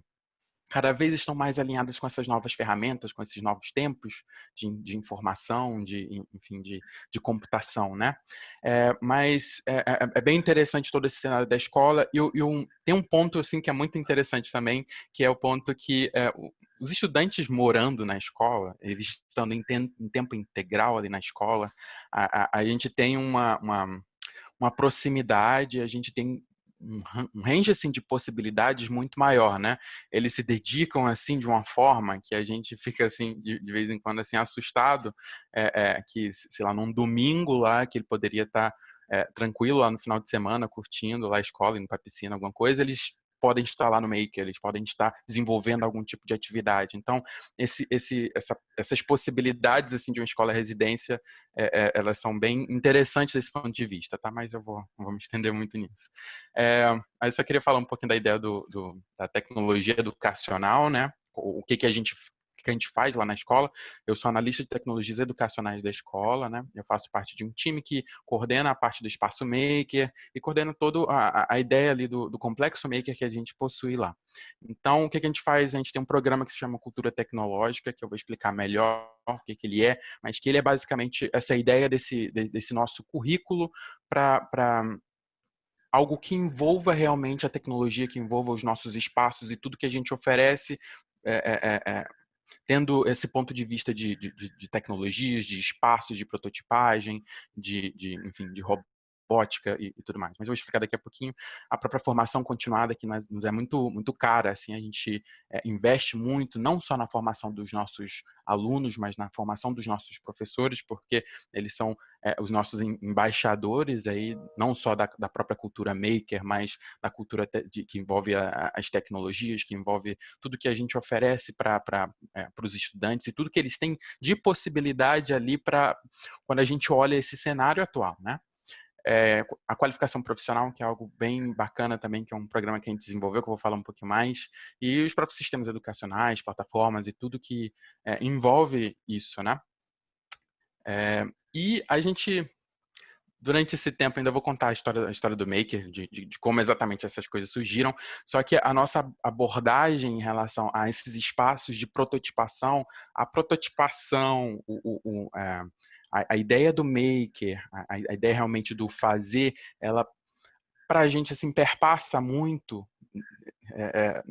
cada vez estão mais alinhadas com essas novas ferramentas, com esses novos tempos de, de informação, de, enfim, de, de computação, né? É, mas é, é, é, bem interessante todo esse cenário da escola e, e um, tem um ponto, assim, que é muito interessante também, que é o ponto que é, os estudantes morando na escola, eles estando em, em tempo integral ali na escola, a, a, a gente tem uma, uma, uma proximidade, a gente tem um range assim de possibilidades muito maior, né? Eles se dedicam assim de uma forma que a gente fica assim de, de vez em quando assim assustado, é, é, que sei lá num domingo lá que ele poderia estar tá, é, tranquilo lá no final de semana curtindo lá a escola indo para piscina alguma coisa, eles podem estar lá no Maker, eles podem estar desenvolvendo algum tipo de atividade. Então, esse, esse, essa, essas possibilidades assim de uma escola residência, é, é, elas são bem interessantes desse ponto de vista, tá? Mas eu vou, vou me estender muito nisso. É, aí eu só queria falar um pouquinho da ideia do, do da tecnologia educacional, né? O que, que a gente que a gente faz lá na escola. Eu sou analista de tecnologias educacionais da escola, né? Eu faço parte de um time que coordena a parte do espaço maker e coordena toda a, ideia ali do, do, complexo maker que a gente possui lá. Então, o que, a gente faz? A gente tem um programa que se chama Cultura Tecnológica, que eu vou explicar melhor o que, que ele é, mas que ele é basicamente essa ideia desse, desse nosso currículo para algo que envolva realmente a tecnologia, que envolva os nossos espaços e tudo que a gente oferece é, é, tendo esse ponto de vista de, de, de, tecnologias, de espaços de prototipagem, de, de enfim, de robótica e, e, tudo mais. Mas eu vou explicar daqui a pouquinho. A própria formação continuada que nós, nos é muito muito cara, assim, a gente é, investe muito não só na formação dos nossos alunos, mas na formação dos nossos professores, porque eles são é, os nossos embaixadores aí, não só da, da, própria cultura maker, mas da cultura de, que envolve a, as tecnologias, que envolve tudo que a gente oferece para é, os estudantes e tudo que eles têm de possibilidade ali para quando a gente olha esse cenário atual, né? É, a qualificação profissional, que é algo bem bacana também, que é um programa que a gente desenvolveu, que eu vou falar um pouquinho mais, e os próprios sistemas educacionais, plataformas e tudo que é, envolve isso, né? É, e a gente, durante esse tempo, ainda vou contar a história, a história do Maker, de, de, de, como exatamente essas coisas surgiram, só que a nossa abordagem em relação a esses espaços de prototipação, a prototipação, o, o, o a, a ideia do maker, a, a, ideia realmente do fazer, ela para a gente assim perpassa muito, é, é,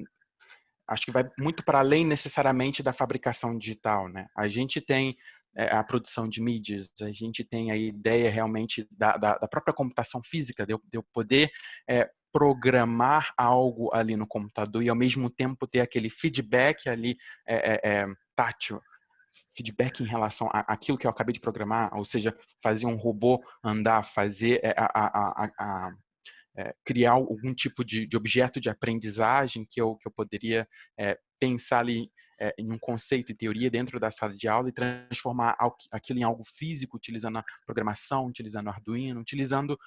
acho que vai muito para além necessariamente da fabricação digital, né? A gente tem é, a produção de mídias, a gente tem a ideia realmente da, da, da própria computação física, de eu, de eu poder é, programar algo ali no computador e ao mesmo tempo ter aquele feedback ali é, tátil feedback em relação àquilo que eu acabei de programar, ou seja, fazer um robô andar, fazer é, a, a, a, é, criar algum tipo de, de, objeto de aprendizagem que eu, que eu poderia é, pensar ali é, em um conceito e teoria dentro da sala de aula e transformar aquilo em algo físico, utilizando a programação, utilizando Arduino, utilizando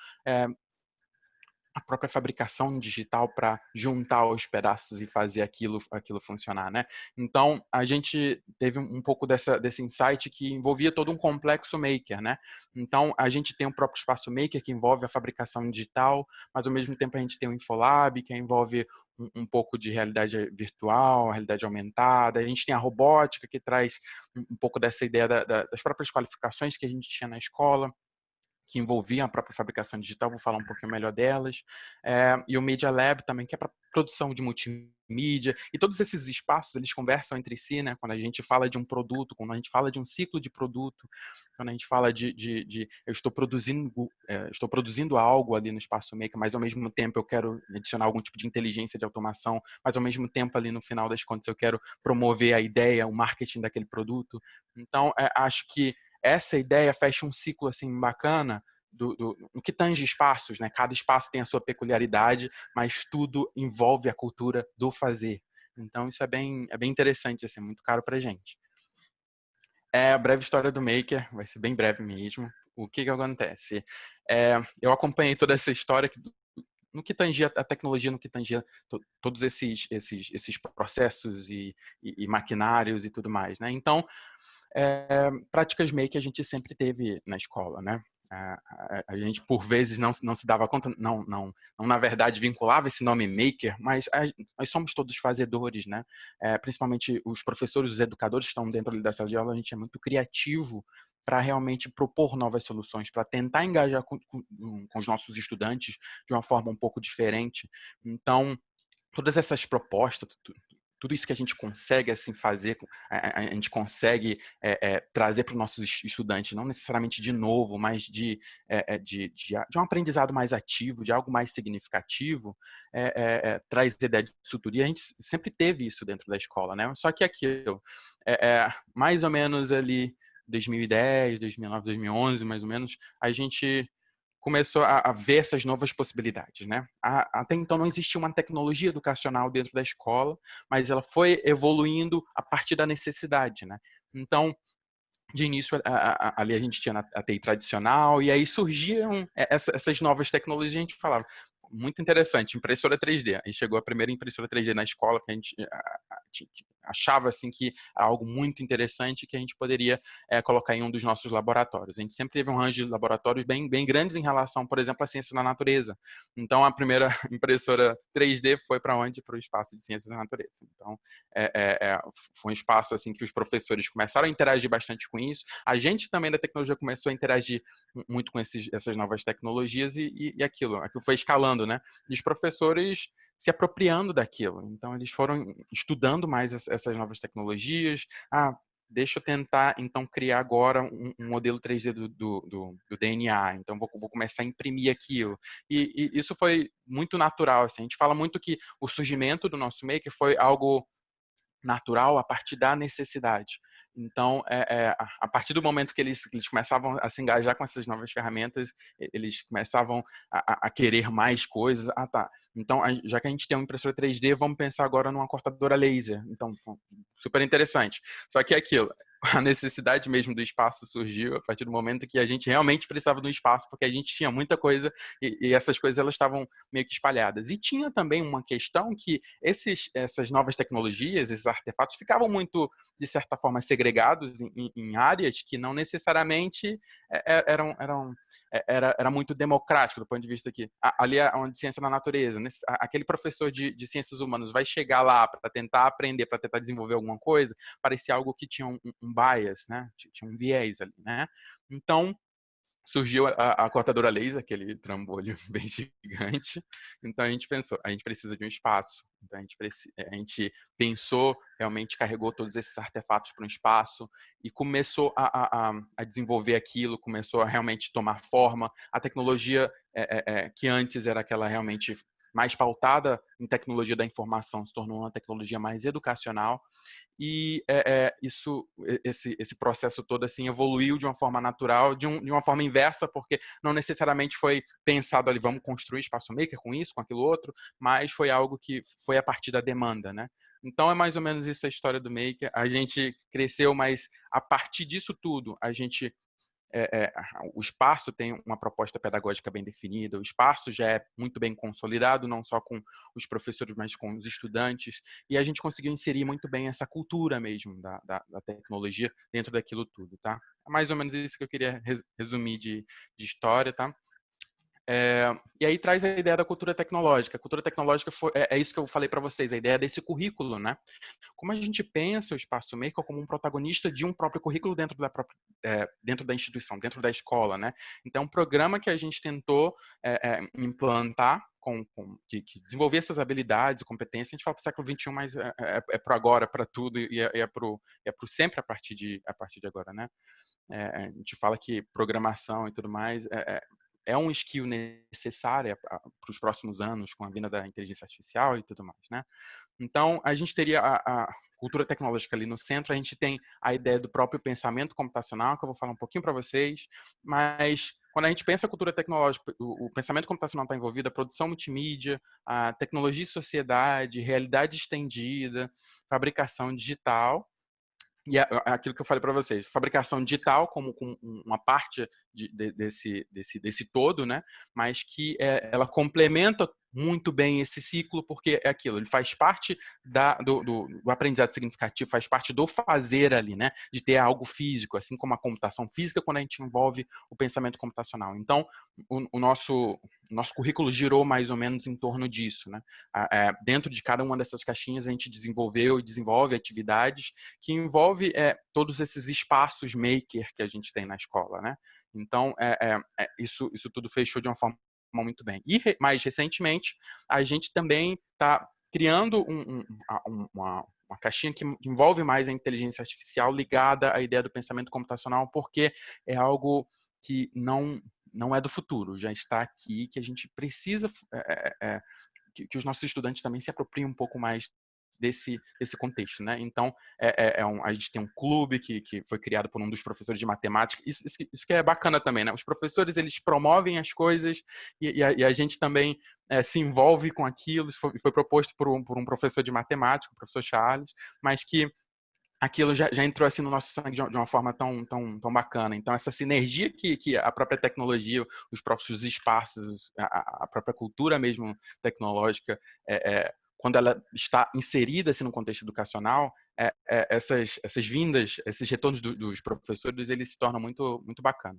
a própria fabricação digital para juntar os pedaços e fazer aquilo, aquilo funcionar, né? Então, a gente teve um pouco dessa, desse insight que envolvia todo um complexo maker, né? Então, a gente tem o próprio espaço maker que envolve a fabricação digital, mas ao mesmo tempo a gente tem o Infolab, que envolve um, um pouco de realidade virtual, realidade aumentada, a gente tem a robótica, que traz um, um pouco dessa ideia da, da, das próprias qualificações que a gente tinha na escola, que envolviam a própria fabricação digital, vou falar um pouquinho melhor delas, é, e o Media Lab também, que é para produção de multimídia, e todos esses espaços, eles conversam entre si, né, quando a gente fala de um produto, quando a gente fala de um ciclo de produto, quando a gente fala de, de, de eu estou produzindo, é, estou produzindo algo ali no espaço maker, mas ao mesmo tempo eu quero adicionar algum tipo de inteligência de automação, mas ao mesmo tempo ali no final das contas eu quero promover a ideia, o marketing daquele produto, então é, acho que essa ideia fecha um ciclo assim bacana do, do, no que tange espaços, né? Cada espaço tem a sua peculiaridade, mas tudo envolve a cultura do fazer. Então isso é bem, é bem interessante, assim, muito caro para gente. É a breve história do Maker, vai ser bem breve mesmo. O que que acontece? É, eu acompanhei toda essa história no que tangia a tecnologia, no que tangia todos esses, esses, esses processos e, e, e maquinários e tudo mais, né? Então, é, práticas make a gente sempre teve na escola, né? A, a, a, gente por vezes não, não se dava conta, não, não, não na verdade vinculava esse nome maker, mas a, nós somos todos fazedores, né? É, principalmente os professores, os educadores que estão dentro da sala de aula, a gente é muito criativo para realmente propor novas soluções, para tentar engajar com, com, com os nossos estudantes de uma forma um pouco diferente. Então, todas essas propostas, tudo isso que a gente consegue assim fazer, a, gente consegue é, é, trazer para os nossos estudantes, não necessariamente de novo, mas de, é, de, de, de, um aprendizado mais ativo, de algo mais significativo, traz ideia de suturia. A gente sempre teve isso dentro da escola, né? Só que aquilo, é, mais ou menos ali 2010, 2009, 2011, mais ou menos, a gente começou a, a, ver essas novas possibilidades, né? A, até então não existia uma tecnologia educacional dentro da escola, mas ela foi evoluindo a partir da necessidade, né? Então, de início, a, ali a gente tinha a TI tradicional, e aí surgiam essas novas tecnologias, a gente falava, muito interessante, impressora 3D. Aí chegou a primeira impressora 3D na escola, que a gente achava assim que era algo muito interessante que a gente poderia é, colocar em um dos nossos laboratórios. A gente sempre teve um range de laboratórios bem, bem grandes em relação, por exemplo, à ciência da natureza. Então, a primeira impressora 3D foi para onde? Para o espaço de ciências da natureza. Então, é, é, é, foi um espaço assim que os professores começaram a interagir bastante com isso. A gente também da tecnologia começou a interagir muito com esses, essas novas tecnologias e, e, e aquilo, aquilo foi escalando, né? E os professores se apropriando daquilo. Então, eles foram estudando mais essas novas tecnologias. Ah, deixa eu tentar, então, criar agora um, um modelo 3D do, do, do, do DNA. Então, vou, vou, começar a imprimir aquilo. E, e, isso foi muito natural. Assim. A gente fala muito que o surgimento do nosso Maker foi algo natural a partir da necessidade. Então, é, é, a partir do momento que eles, eles, começavam a se engajar com essas novas ferramentas, eles começavam a, a querer mais coisas. Ah, tá. Então, já que a gente tem uma impressora 3D, vamos pensar agora numa cortadora laser. Então, super interessante. Só que é aquilo, a necessidade mesmo do espaço surgiu a partir do momento que a gente realmente precisava um espaço, porque a gente tinha muita coisa e, e essas coisas elas estavam meio que espalhadas. E tinha também uma questão que esses, essas novas tecnologias, esses artefatos, ficavam muito, de certa forma, segregados em, em áreas que não necessariamente é, é, eram, eram é, era, era muito democrático do ponto de vista aqui. Ali é onde ciência da natureza, nesse, aquele professor de, de ciências humanas vai chegar lá para tentar aprender, para tentar desenvolver alguma coisa, parecia algo que tinha um, um bias, né? Tinha um viés ali, né? Então, surgiu a, a, cortadora laser, aquele trambolho bem gigante. Então a gente pensou, a gente precisa de um espaço. Então a gente, a gente pensou, realmente carregou todos esses artefatos para um espaço e começou a, a, a, desenvolver aquilo, começou a realmente tomar forma. A tecnologia é, é, que antes era aquela realmente mais pautada em tecnologia da informação se tornou uma tecnologia mais educacional. E é, é, isso esse, esse processo todo assim evoluiu de uma forma natural de, um, de, uma forma inversa porque não necessariamente foi pensado ali vamos construir espaço maker com isso com aquilo outro mas foi algo que foi a partir da demanda né? Então é mais ou menos isso a história do maker. A gente cresceu mas a partir disso tudo a gente é, é, o espaço tem uma proposta pedagógica bem definida, o espaço já é muito bem consolidado, não só com os professores, mas com os estudantes, e a gente conseguiu inserir muito bem essa cultura mesmo da, da, da tecnologia dentro daquilo tudo, tá? É mais ou menos isso que eu queria resumir de, de história, tá? É, e aí traz a ideia da cultura tecnológica. A cultura tecnológica foi, é, é isso que eu falei para vocês, a ideia desse currículo, né? Como a gente pensa o espaço maker como um protagonista de um próprio currículo dentro da própria, é, dentro da instituição, dentro da escola, né? Então, um programa que a gente tentou é, é, implantar com, com, que, que, desenvolver essas habilidades e competências, a gente fala para o século XXI, mas é, é, é para agora, para tudo, e é, é para o é sempre a partir de, a partir de agora, né? É, a gente fala que programação e tudo mais é, é um skill necessário para os próximos anos com a vinda da inteligência artificial e tudo mais, né? Então, a gente teria a, a, cultura tecnológica ali no centro, a gente tem a ideia do próprio pensamento computacional, que eu vou falar um pouquinho para vocês, mas quando a gente pensa cultura tecnológica, o, o pensamento computacional está envolvido, a produção multimídia, a tecnologia e sociedade, realidade estendida, fabricação digital, e é, é aquilo que eu falei para vocês, fabricação digital como, como uma parte de, de, desse, desse, desse todo, né? mas que é, ela complementa muito bem esse ciclo, porque é aquilo, ele faz parte da, do, do, do, aprendizado significativo, faz parte do fazer ali, né? De ter algo físico, assim como a computação física, quando a gente envolve o pensamento computacional. Então, o, o nosso, nosso currículo girou mais ou menos em torno disso, né? É, dentro de cada uma dessas caixinhas, a gente desenvolveu e desenvolve atividades que envolve é, todos esses espaços maker que a gente tem na escola, né? Então, é, é, isso, isso tudo fechou de uma forma muito bem. E mais recentemente, a gente também está criando um, um, uma, uma caixinha que envolve mais a inteligência artificial ligada à ideia do pensamento computacional, porque é algo que não não é do futuro, já está aqui, que a gente precisa é, é, que, que, os nossos estudantes também se apropriem um pouco mais desse, desse contexto, né? Então, é, é, é um, a gente tem um clube que, que foi criado por um dos professores de matemática. Isso, isso, isso que é bacana também, né? Os professores, eles promovem as coisas e, e, a, e a, gente também é, se envolve com aquilo. Isso foi, foi proposto por um, por um professor de matemática, o professor Charles, mas que aquilo já, já, entrou assim no nosso sangue de uma forma tão, tão, tão bacana. Então, essa sinergia que, que a própria tecnologia, os próprios espaços, a, a própria cultura mesmo tecnológica é, é, quando ela está inserida assim, no contexto educacional, é, é, essas, essas vindas, esses retornos do, dos professores, eles se tornam muito, muito bacana.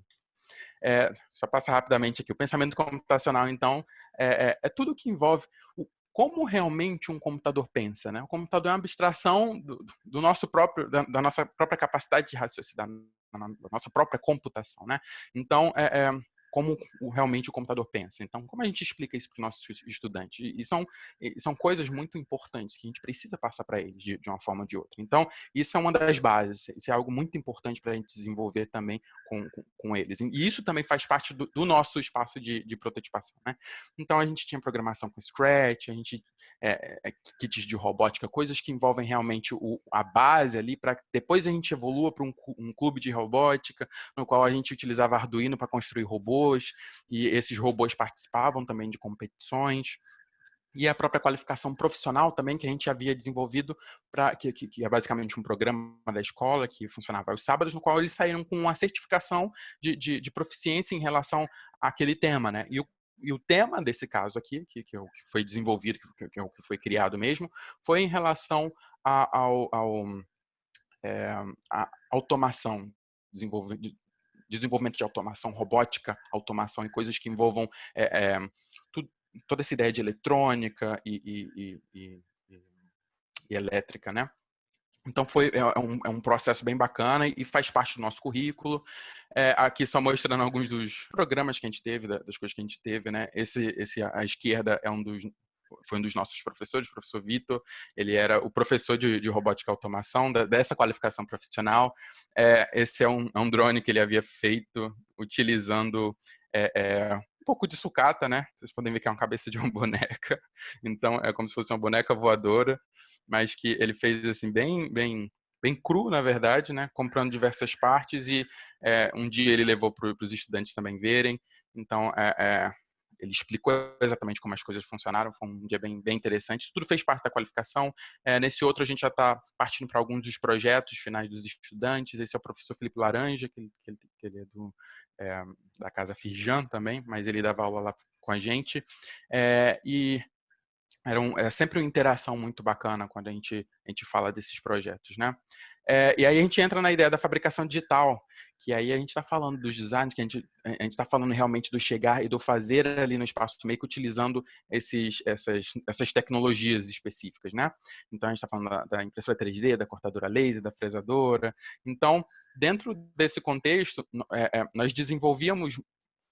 É, só passar rapidamente aqui. O pensamento computacional, então, é, é, é tudo que envolve o, como realmente um computador pensa. Né? O computador é uma abstração do, do nosso próprio, da, da, nossa própria capacidade de raciocinar, da nossa própria computação. Né? Então, é, é como realmente o computador pensa. Então, como a gente explica isso para os nossos estudantes? E são, e são coisas muito importantes que a gente precisa passar para eles de, de, uma forma ou de outra. Então, isso é uma das bases, isso é algo muito importante para a gente desenvolver também com, com, com, eles. E isso também faz parte do, do nosso espaço de, de prototipação. Né? Então, a gente tinha programação com Scratch, a gente é, é, kits de robótica, coisas que envolvem realmente o, a base ali, para depois a gente evolua para um, um, clube de robótica, no qual a gente utilizava Arduino para construir robôs, e esses robôs participavam também de competições e a própria qualificação profissional também que a gente havia desenvolvido para que, que, que, é basicamente um programa da escola que funcionava aos sábados, no qual eles saíram com uma certificação de, de, de proficiência em relação àquele tema, né? E o e o tema desse caso aqui, que, que, é foi desenvolvido, que, que, é que foi criado mesmo, foi em relação a, ao, ao é, a automação, desenvolvimento de automação robótica, automação e coisas que envolvam é, é, tudo, toda essa ideia de eletrônica e, e, e, e elétrica, né? Então foi é, é um, é um, processo bem bacana e faz parte do nosso currículo. É, aqui só mostrando alguns dos programas que a gente teve, das coisas que a gente teve, né? Esse, esse à esquerda é um dos foi um dos nossos professores, o professor Vitor. Ele era o professor de, de robótica e automação da, dessa qualificação profissional. É, esse é um, é um, drone que ele havia feito utilizando é, é, um pouco de sucata, né? Vocês podem ver que é uma cabeça de uma boneca. Então é como se fosse uma boneca voadora mas que ele fez assim bem, bem, bem cru, na verdade, né? Comprando diversas partes e é, um dia ele levou para os estudantes também verem. Então, é, é, ele explicou exatamente como as coisas funcionaram, foi um dia bem, bem interessante. Isso tudo fez parte da qualificação. É, nesse outro, a gente já está partindo para alguns dos projetos finais dos estudantes. Esse é o professor Felipe Laranja, que que que ele é do, é, da Casa Firjan também, mas ele dava aula lá com a gente. É, e era um, é sempre uma interação muito bacana quando a gente, a gente fala desses projetos, né? É, e aí a gente entra na ideia da fabricação digital, que aí a gente está falando dos designs, que a gente a está falando realmente do chegar e do fazer ali no espaço make utilizando esses, essas, essas tecnologias específicas, né? Então a gente está falando da, da, impressora 3D, da cortadora laser, da fresadora. Então, dentro desse contexto, é, é, nós desenvolvíamos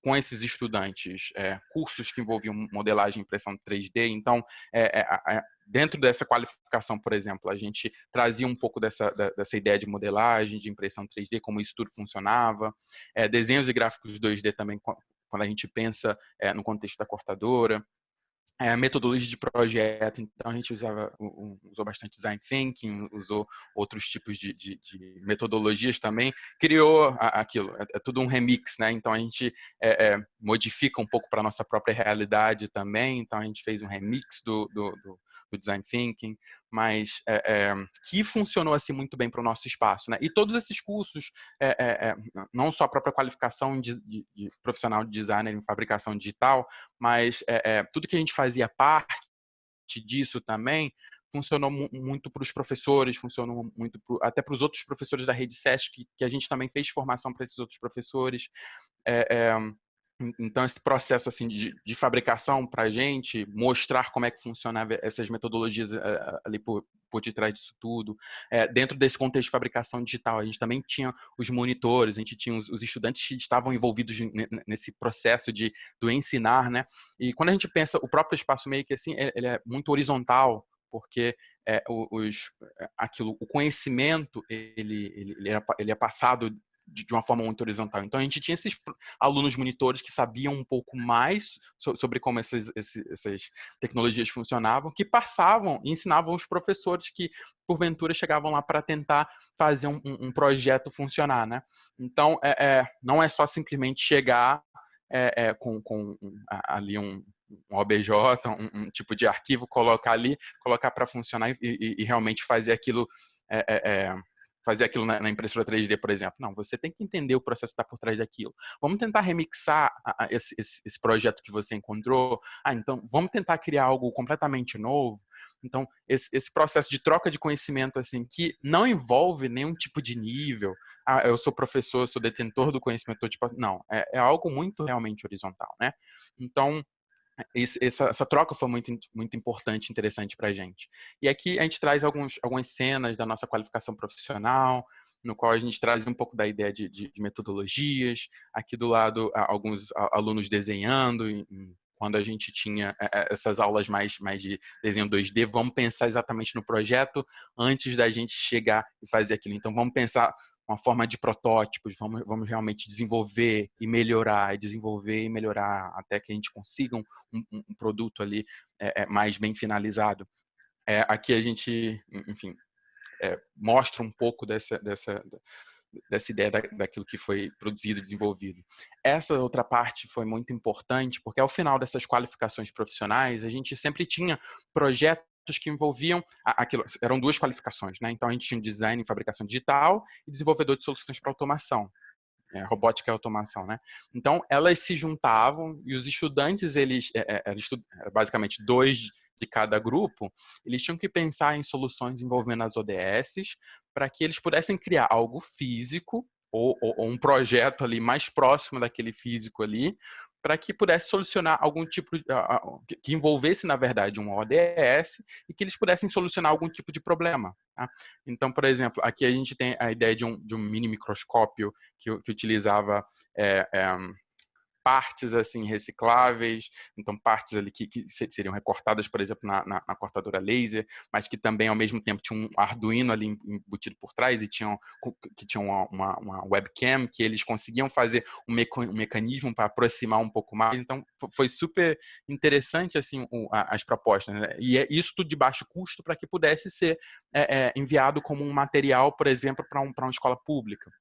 com esses estudantes é, cursos que envolviam modelagem e impressão 3D. Então, é, é, dentro dessa qualificação, por exemplo, a gente trazia um pouco dessa, dessa ideia de modelagem, de impressão 3D, como isso tudo funcionava. É, desenhos e gráficos 2D também, quando a gente pensa é, no contexto da cortadora é, metodologia de projeto, então a gente usava, usou bastante design thinking, usou outros tipos de, de, de metodologias também, criou aquilo, é, é, tudo um remix, né? Então a gente é, é, modifica um pouco para nossa própria realidade também, então a gente fez um remix do, do, do do design thinking, mas é, é, que funcionou assim muito bem para o nosso espaço, né? E todos esses cursos, é, não só a própria qualificação de, de, de, profissional de designer em fabricação digital, mas tudo que a gente fazia parte disso também funcionou muito para os professores, funcionou muito pro, até para os outros professores da rede SESC, que, que, a gente também fez formação para esses outros professores. É, é, então, esse processo assim de, de fabricação para a gente, mostrar como é que funcionava essas metodologias uh, ali por, por detrás disso tudo. É, dentro desse contexto de fabricação digital, a gente também tinha os monitores, a gente tinha os, os estudantes que estavam envolvidos nesse processo de, do ensinar, né? E quando a gente pensa, o próprio espaço meio que assim, ele é muito horizontal, porque é, os, aquilo, o conhecimento ele, ele, ele, é, ele é passado de uma forma muito horizontal. Então a gente tinha esses alunos monitores que sabiam um pouco mais sobre como essas, essas tecnologias funcionavam, que passavam e ensinavam os professores que porventura chegavam lá para tentar fazer um, um, projeto funcionar, né? Então é, é, não é só simplesmente chegar é, é com, com ali um, um OBJ, um, um, tipo de arquivo, colocar ali, colocar para funcionar e, e, e, realmente fazer aquilo é, é, é fazer aquilo na, impressora 3D, por exemplo. Não, você tem que entender o processo que está por trás daquilo. Vamos tentar remixar esse, esse, esse, projeto que você encontrou. Ah, então, vamos tentar criar algo completamente novo. Então, esse, esse, processo de troca de conhecimento, assim, que não envolve nenhum tipo de nível. Ah, eu sou professor, sou detentor do conhecimento. Tipo, não, é, é algo muito realmente horizontal, né? Então, essa, essa, troca foi muito, muito importante, interessante para a gente. E aqui a gente traz alguns, algumas cenas da nossa qualificação profissional. no qual a gente traz um pouco da ideia de, de, de metodologias. Aqui do lado, alguns alunos desenhando, quando a gente tinha é, é, essas aulas mais, mais de desenho 2D, vamos pensar exatamente no projeto antes da gente chegar e fazer aquilo. Então, vamos pensar uma forma de protótipos, vamos, vamos realmente desenvolver e melhorar, e desenvolver e melhorar até que a gente consiga um, um, um produto ali é, é, mais bem finalizado. É, aqui a gente, enfim, é, mostra um pouco dessa, dessa, dessa ideia da, daquilo que foi produzido e desenvolvido. Essa outra parte foi muito importante, porque ao final dessas qualificações profissionais, a gente sempre tinha projetos que envolviam aquilo, eram duas qualificações, né? Então a gente tinha design e fabricação digital e desenvolvedor de soluções para automação. É, robótica e automação, né? Então elas se juntavam e os estudantes eles é, é, basicamente dois de cada grupo, eles tinham que pensar em soluções envolvendo as ODSs para que eles pudessem criar algo físico ou, ou, ou, um projeto ali mais próximo daquele físico ali, para que pudesse solucionar algum tipo de, que envolvesse na verdade um ODS e que eles pudessem solucionar algum tipo de problema. Tá? Então, por exemplo, aqui a gente tem a ideia de um, de um mini microscópio que, que utilizava é, é, partes assim recicláveis, então partes ali que, que seriam recortadas, por exemplo, na, na, na, cortadora laser, mas que também ao mesmo tempo tinha um Arduino ali embutido por trás e tinham que tinham uma, uma, uma, webcam que eles conseguiam fazer um, meca, um mecanismo para aproximar um pouco mais. Então foi super interessante assim o, as propostas né? e é isso tudo de baixo custo para que pudesse ser é, é, enviado como um material, por exemplo, para um, para uma escola pública.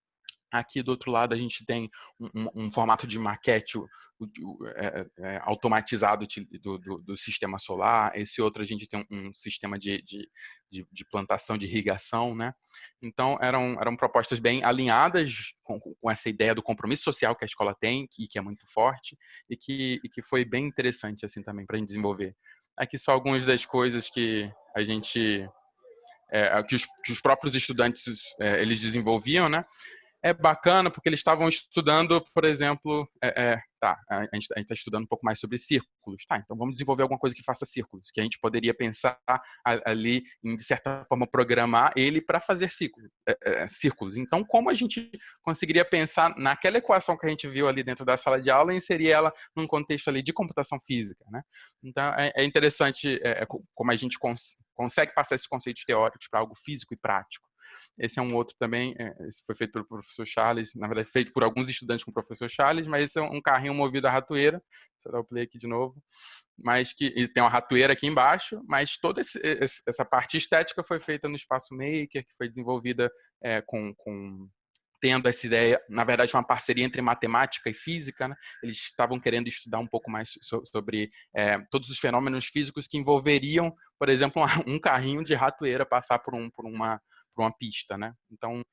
Aqui do outro lado a gente tem um, um, formato de maquete é, é, automatizado do, do, do, sistema solar. Esse outro a gente tem um, sistema de, de, de, de, plantação de irrigação, né? Então eram, eram propostas bem alinhadas com, com, essa ideia do compromisso social que a escola tem, que, que é muito forte e que, e que foi bem interessante assim também para a gente desenvolver. Aqui só algumas das coisas que a gente é, que, os, que, os, próprios estudantes é, eles desenvolviam, né? É bacana porque eles estavam estudando, por exemplo, é, é, tá, a gente está estudando um pouco mais sobre círculos. Tá, então vamos desenvolver alguma coisa que faça círculos, que a gente poderia pensar ali em, de certa forma, programar ele para fazer círculos, é, é, círculos. Então, como a gente conseguiria pensar naquela equação que a gente viu ali dentro da sala de aula e inserir ela num contexto ali de computação física, né? Então, é, é interessante é, como a gente cons consegue passar esses conceitos teóricos para algo físico e prático. Esse é um outro também, é, esse foi feito pelo professor Charles, na verdade feito por alguns estudantes com o professor Charles, mas esse é um carrinho movido a ratoeira, deixa eu dar o play aqui de novo, mas que tem uma ratoeira aqui embaixo, mas toda essa parte estética foi feita no Espaço Maker, que foi desenvolvida é, com, com tendo essa ideia, na verdade, uma parceria entre matemática e física. Né? Eles estavam querendo estudar um pouco mais sobre é, todos os fenômenos físicos que envolveriam, por exemplo, um carrinho de ratoeira passar por, um, por uma, uma pista, né? Então,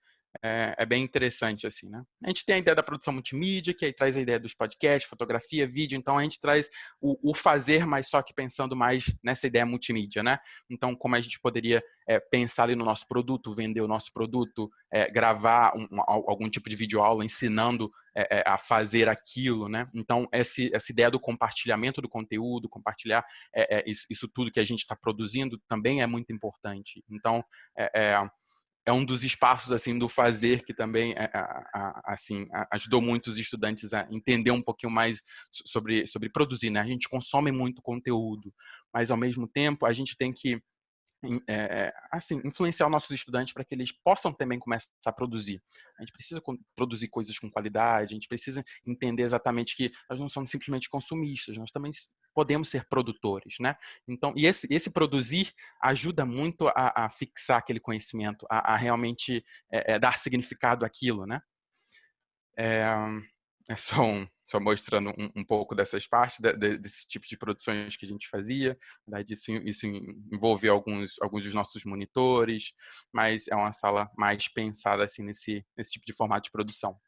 é, é, bem interessante, assim, né? A gente tem a ideia da produção multimídia, que aí traz a ideia dos podcasts, fotografia, vídeo, então a gente traz o, o fazer, mas só que pensando mais nessa ideia multimídia, né? Então, como a gente poderia é, pensar ali no nosso produto, vender o nosso produto, é, gravar um, algum tipo de videoaula ensinando é, é, a fazer aquilo, né? Então, esse, essa ideia do compartilhamento do conteúdo, compartilhar isso, isso, tudo que a gente está produzindo também é muito importante. Então, é, é um dos espaços assim do fazer que também é, assim ajudou muitos estudantes a entender um pouquinho mais sobre sobre produzir né a gente consome muito conteúdo mas ao mesmo tempo a gente tem que é, assim, influenciar os nossos estudantes para que eles possam também começar a produzir. A gente precisa produzir coisas com qualidade, a gente precisa entender exatamente que nós não somos simplesmente consumistas, nós também podemos ser produtores, né? Então, e esse, esse produzir ajuda muito a, a fixar aquele conhecimento, a, a realmente é, é, dar significado àquilo, né? É, é só um, só mostrando um, um pouco dessas partes, de, de, desse tipo de produções que a gente fazia. Verdade, isso, isso envolve alguns, alguns dos nossos monitores, mas é uma sala mais pensada assim nesse, nesse tipo de formato de produção.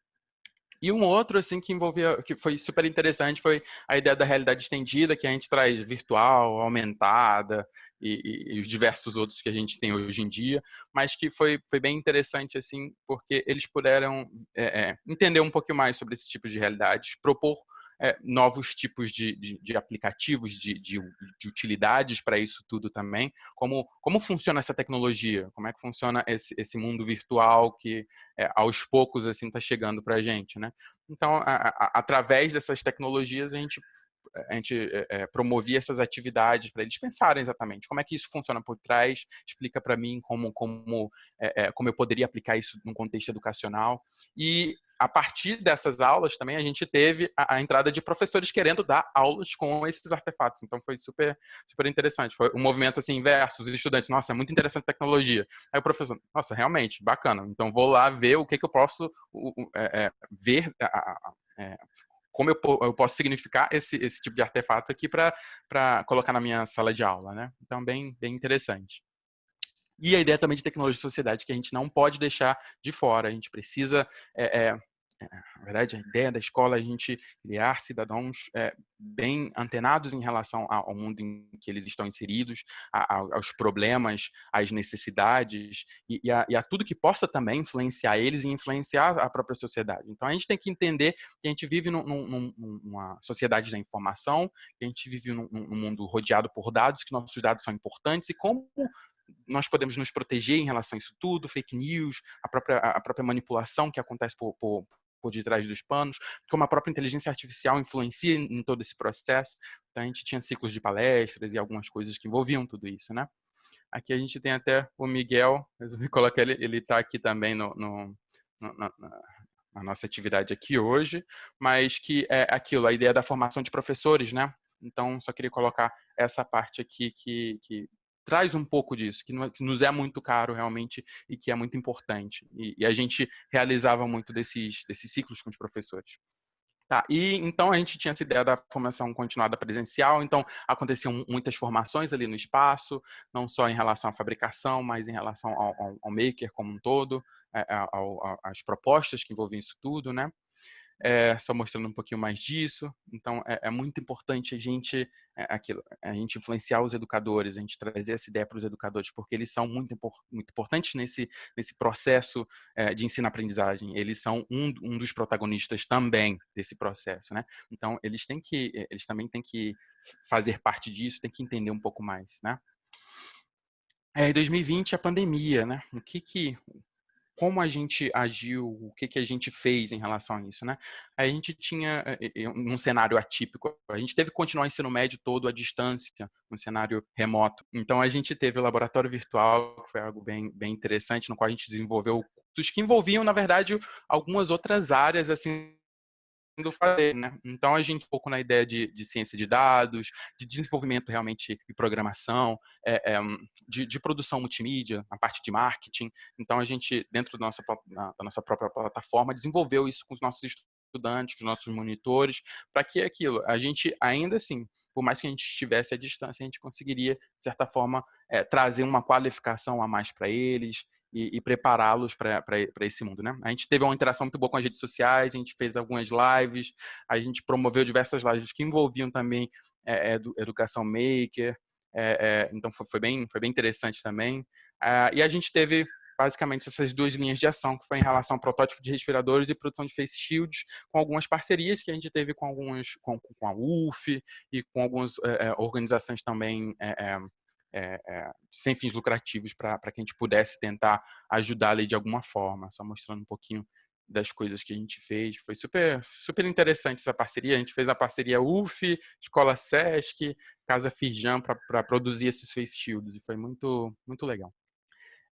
E um outro assim que envolvia, que foi super interessante, foi a ideia da realidade estendida, que a gente traz virtual, aumentada, e, e, os diversos outros que a gente tem hoje em dia, mas que foi, foi bem interessante, assim, porque eles puderam é, é, entender um pouquinho mais sobre esse tipo de realidades, propor é, novos tipos de, de, de aplicativos, de, de, de utilidades para isso tudo também. Como, como funciona essa tecnologia? Como é que funciona esse, esse mundo virtual que é, aos poucos assim está chegando para a gente, né? Então, a, a, através dessas tecnologias, a gente a gente é, promovia essas atividades para eles pensarem exatamente como é que isso funciona por trás, explica para mim como, como, é, como eu poderia aplicar isso num contexto educacional. E a partir dessas aulas também a gente teve a, a, entrada de professores querendo dar aulas com esses artefatos. Então foi super, super interessante. Foi um movimento assim inverso. Os estudantes, nossa, é muito interessante a tecnologia. Aí o professor, nossa, realmente, bacana. Então vou lá ver o que, que eu posso é, é, ver, é, como eu, eu posso significar esse, esse tipo de artefato aqui para colocar na minha sala de aula, né? Então, bem, bem interessante. E a ideia também de tecnologia e sociedade que a gente não pode deixar de fora. A gente precisa é, é, na verdade, a ideia da escola é a gente criar cidadãos é, bem antenados em relação ao mundo em que eles estão inseridos, a, a, aos problemas, às necessidades e, e, a, e, a, tudo que possa também influenciar eles e influenciar a própria sociedade. Então, a gente tem que entender que a gente vive num, num, numa sociedade da informação, que a gente vive num, num mundo rodeado por dados, que nossos dados são importantes e como nós podemos nos proteger em relação a isso tudo, fake news, a própria, a própria manipulação que acontece por, por, por detrás dos panos, como a própria inteligência artificial influencia em todo esse processo. Então, a gente tinha ciclos de palestras e algumas coisas que envolviam tudo isso, né? Aqui a gente tem até o Miguel, resolvi colocar ele, ele está aqui também no, no, no na, nossa atividade aqui hoje, mas que é aquilo, a ideia da formação de professores, né? Então, só queria colocar essa parte aqui que, que traz um pouco disso, que, que, nos é muito caro realmente e que é muito importante. E, e, a gente realizava muito desses, desses ciclos com os professores. Tá, e então a gente tinha essa ideia da formação continuada presencial, então aconteciam muitas formações ali no espaço, não só em relação à fabricação, mas em relação ao, ao, ao maker como um todo, é, às propostas que envolviam isso tudo, né? É, só mostrando um pouquinho mais disso. Então, é, é muito importante a gente, é, aquilo, a gente influenciar os educadores, a gente trazer essa ideia para os educadores, porque eles são muito, muito importantes nesse, nesse processo é, de ensino-aprendizagem. Eles são um, um dos protagonistas também desse processo, né? Então, eles têm que, eles também têm que fazer parte disso, têm que entender um pouco mais, né? É, 2020, a pandemia, né? O que que como a gente agiu, o que, que a gente fez em relação a isso, né? A gente tinha um cenário atípico, a gente teve que continuar o ensino médio todo à distância, um cenário remoto. Então a gente teve o laboratório virtual, que foi algo bem, bem interessante, no qual a gente desenvolveu cursos que envolviam, na verdade, algumas outras áreas assim fazer, né? Então a gente um pouco na ideia de, de ciência de dados, de desenvolvimento realmente de programação, é, é, de, de, produção multimídia, a parte de marketing. Então a gente dentro da nossa, da nossa própria plataforma desenvolveu isso com os nossos estudantes, com os nossos monitores, para que aquilo a gente ainda assim por mais que a gente estivesse à distância, a gente conseguiria, de certa forma, é, trazer uma qualificação a mais para eles, e, e prepará-los para esse mundo, né? A gente teve uma interação muito boa com as redes sociais, a gente fez algumas lives, a gente promoveu diversas lives que envolviam também é, educação maker, é, é, então foi, foi, bem, foi bem interessante também. Ah, e a gente teve basicamente essas duas linhas de ação, que foi em relação ao protótipo de respiradores e produção de face shields, com algumas parcerias que a gente teve com algumas, com, com a UF e com algumas é, é, organizações também é, é, é, sem fins lucrativos para que a gente pudesse tentar ajudar ali de alguma forma, só mostrando um pouquinho das coisas que a gente fez. Foi super, super interessante essa parceria. A gente fez a parceria UF, Escola Sesc, Casa Firjan para produzir esses face shields e foi muito, muito legal.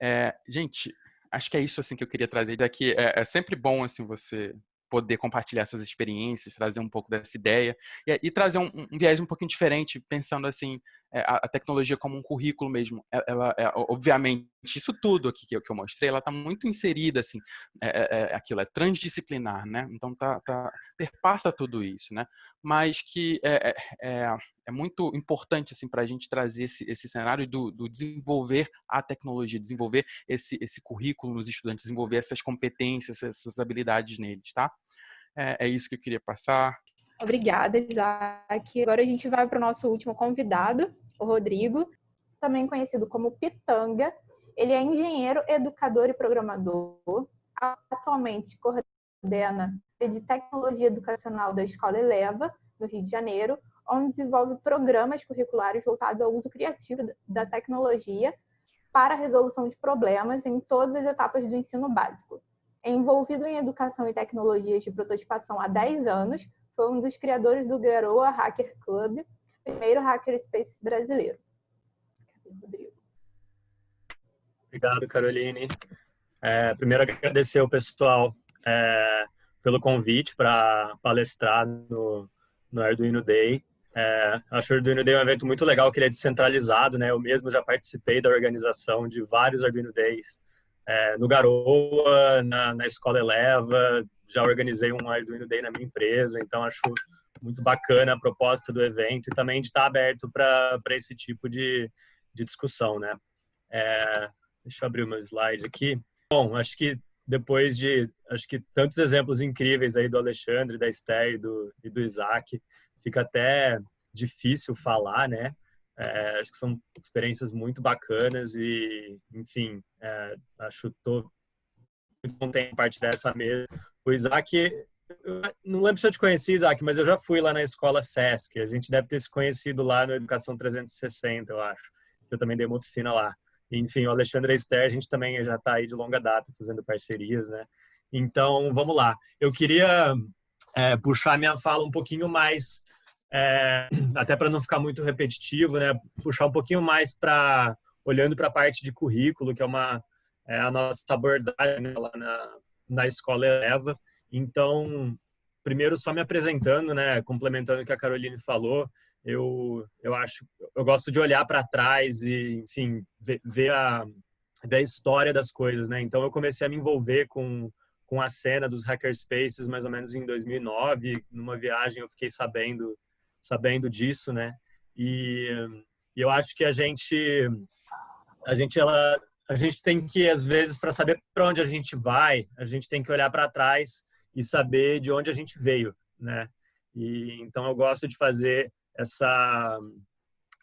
É, gente, acho que é isso assim que eu queria trazer daqui. É, é sempre bom assim você poder compartilhar essas experiências, trazer um pouco dessa ideia e, e trazer um, um, viés um pouquinho diferente, pensando assim é, a, a, tecnologia como um currículo mesmo. Ela, ela é, obviamente, isso tudo aqui que eu, que eu mostrei, ela está muito inserida assim, é, é, é, aquilo é transdisciplinar, né? Então tá, tá perpassa tudo isso, né? Mas que é, é, é muito importante assim para a gente trazer esse, esse cenário do, do, desenvolver a tecnologia, desenvolver esse, esse currículo nos estudantes, desenvolver essas competências, essas habilidades neles, tá? É, é isso que eu queria passar. Obrigada, Isaac. Agora a gente vai para o nosso último convidado, o Rodrigo. também conhecido como Pitanga. Ele é engenheiro, educador e programador. Atualmente coordena de tecnologia educacional da Escola Eleva, no Rio de Janeiro, onde desenvolve programas curriculares voltados ao uso criativo da tecnologia para a resolução de problemas em todas as etapas do ensino básico. É envolvido em educação e tecnologias de prototipação há 10 anos, foi um dos criadores do Garoa Hacker Club, primeiro hackerspace brasileiro. Rodrigo. Obrigado, Caroline. É, primeiro, agradecer ao pessoal é, pelo convite para palestrar no, no Arduino Day. É, acho o Arduino Day um evento muito legal, que ele é descentralizado, né? Eu mesmo já participei da organização de vários Arduino Days. É, no Garoa, na, na Escola Eleva, já organizei um Arduino Day na minha empresa, então acho muito bacana a proposta do evento e também de estar aberto para esse tipo de, de discussão, né? É, deixa eu abrir o meu slide aqui. Bom, acho que depois de acho que tantos exemplos incríveis aí do Alexandre, da Esther e do, e do Isaac, fica até difícil falar, né? É, acho que são experiências muito bacanas e, enfim, é, acho que estou muito contente em compartilhar essa mesa. O Isaac, não lembro se eu te conheci, Isaac, mas eu já fui lá na escola SESC. A gente deve ter se conhecido lá no Educação 360, eu acho. Eu também dei uma oficina lá. Enfim, o Alexandre Esther, a gente também já está aí de longa data fazendo parcerias, né? Então, vamos lá. Eu queria é, puxar minha fala um pouquinho mais, é, até para não ficar muito repetitivo, né? Puxar um pouquinho mais para olhando para a parte de currículo, que é uma é, a nossa abordagem né, lá na, na escola Eleva. Então, primeiro só me apresentando, né? Complementando o que a Caroline falou, eu eu acho eu gosto de olhar para trás e enfim ver, ver, a ver a história das coisas né então eu comecei a me envolver com com a cena dos hackerspaces mais ou menos em 2009 numa viagem eu fiquei sabendo sabendo disso né e, e eu acho que a gente a gente ela a gente tem que às vezes para saber para onde a gente vai a gente tem que olhar para trás e saber de onde a gente veio né e então eu gosto de fazer essa,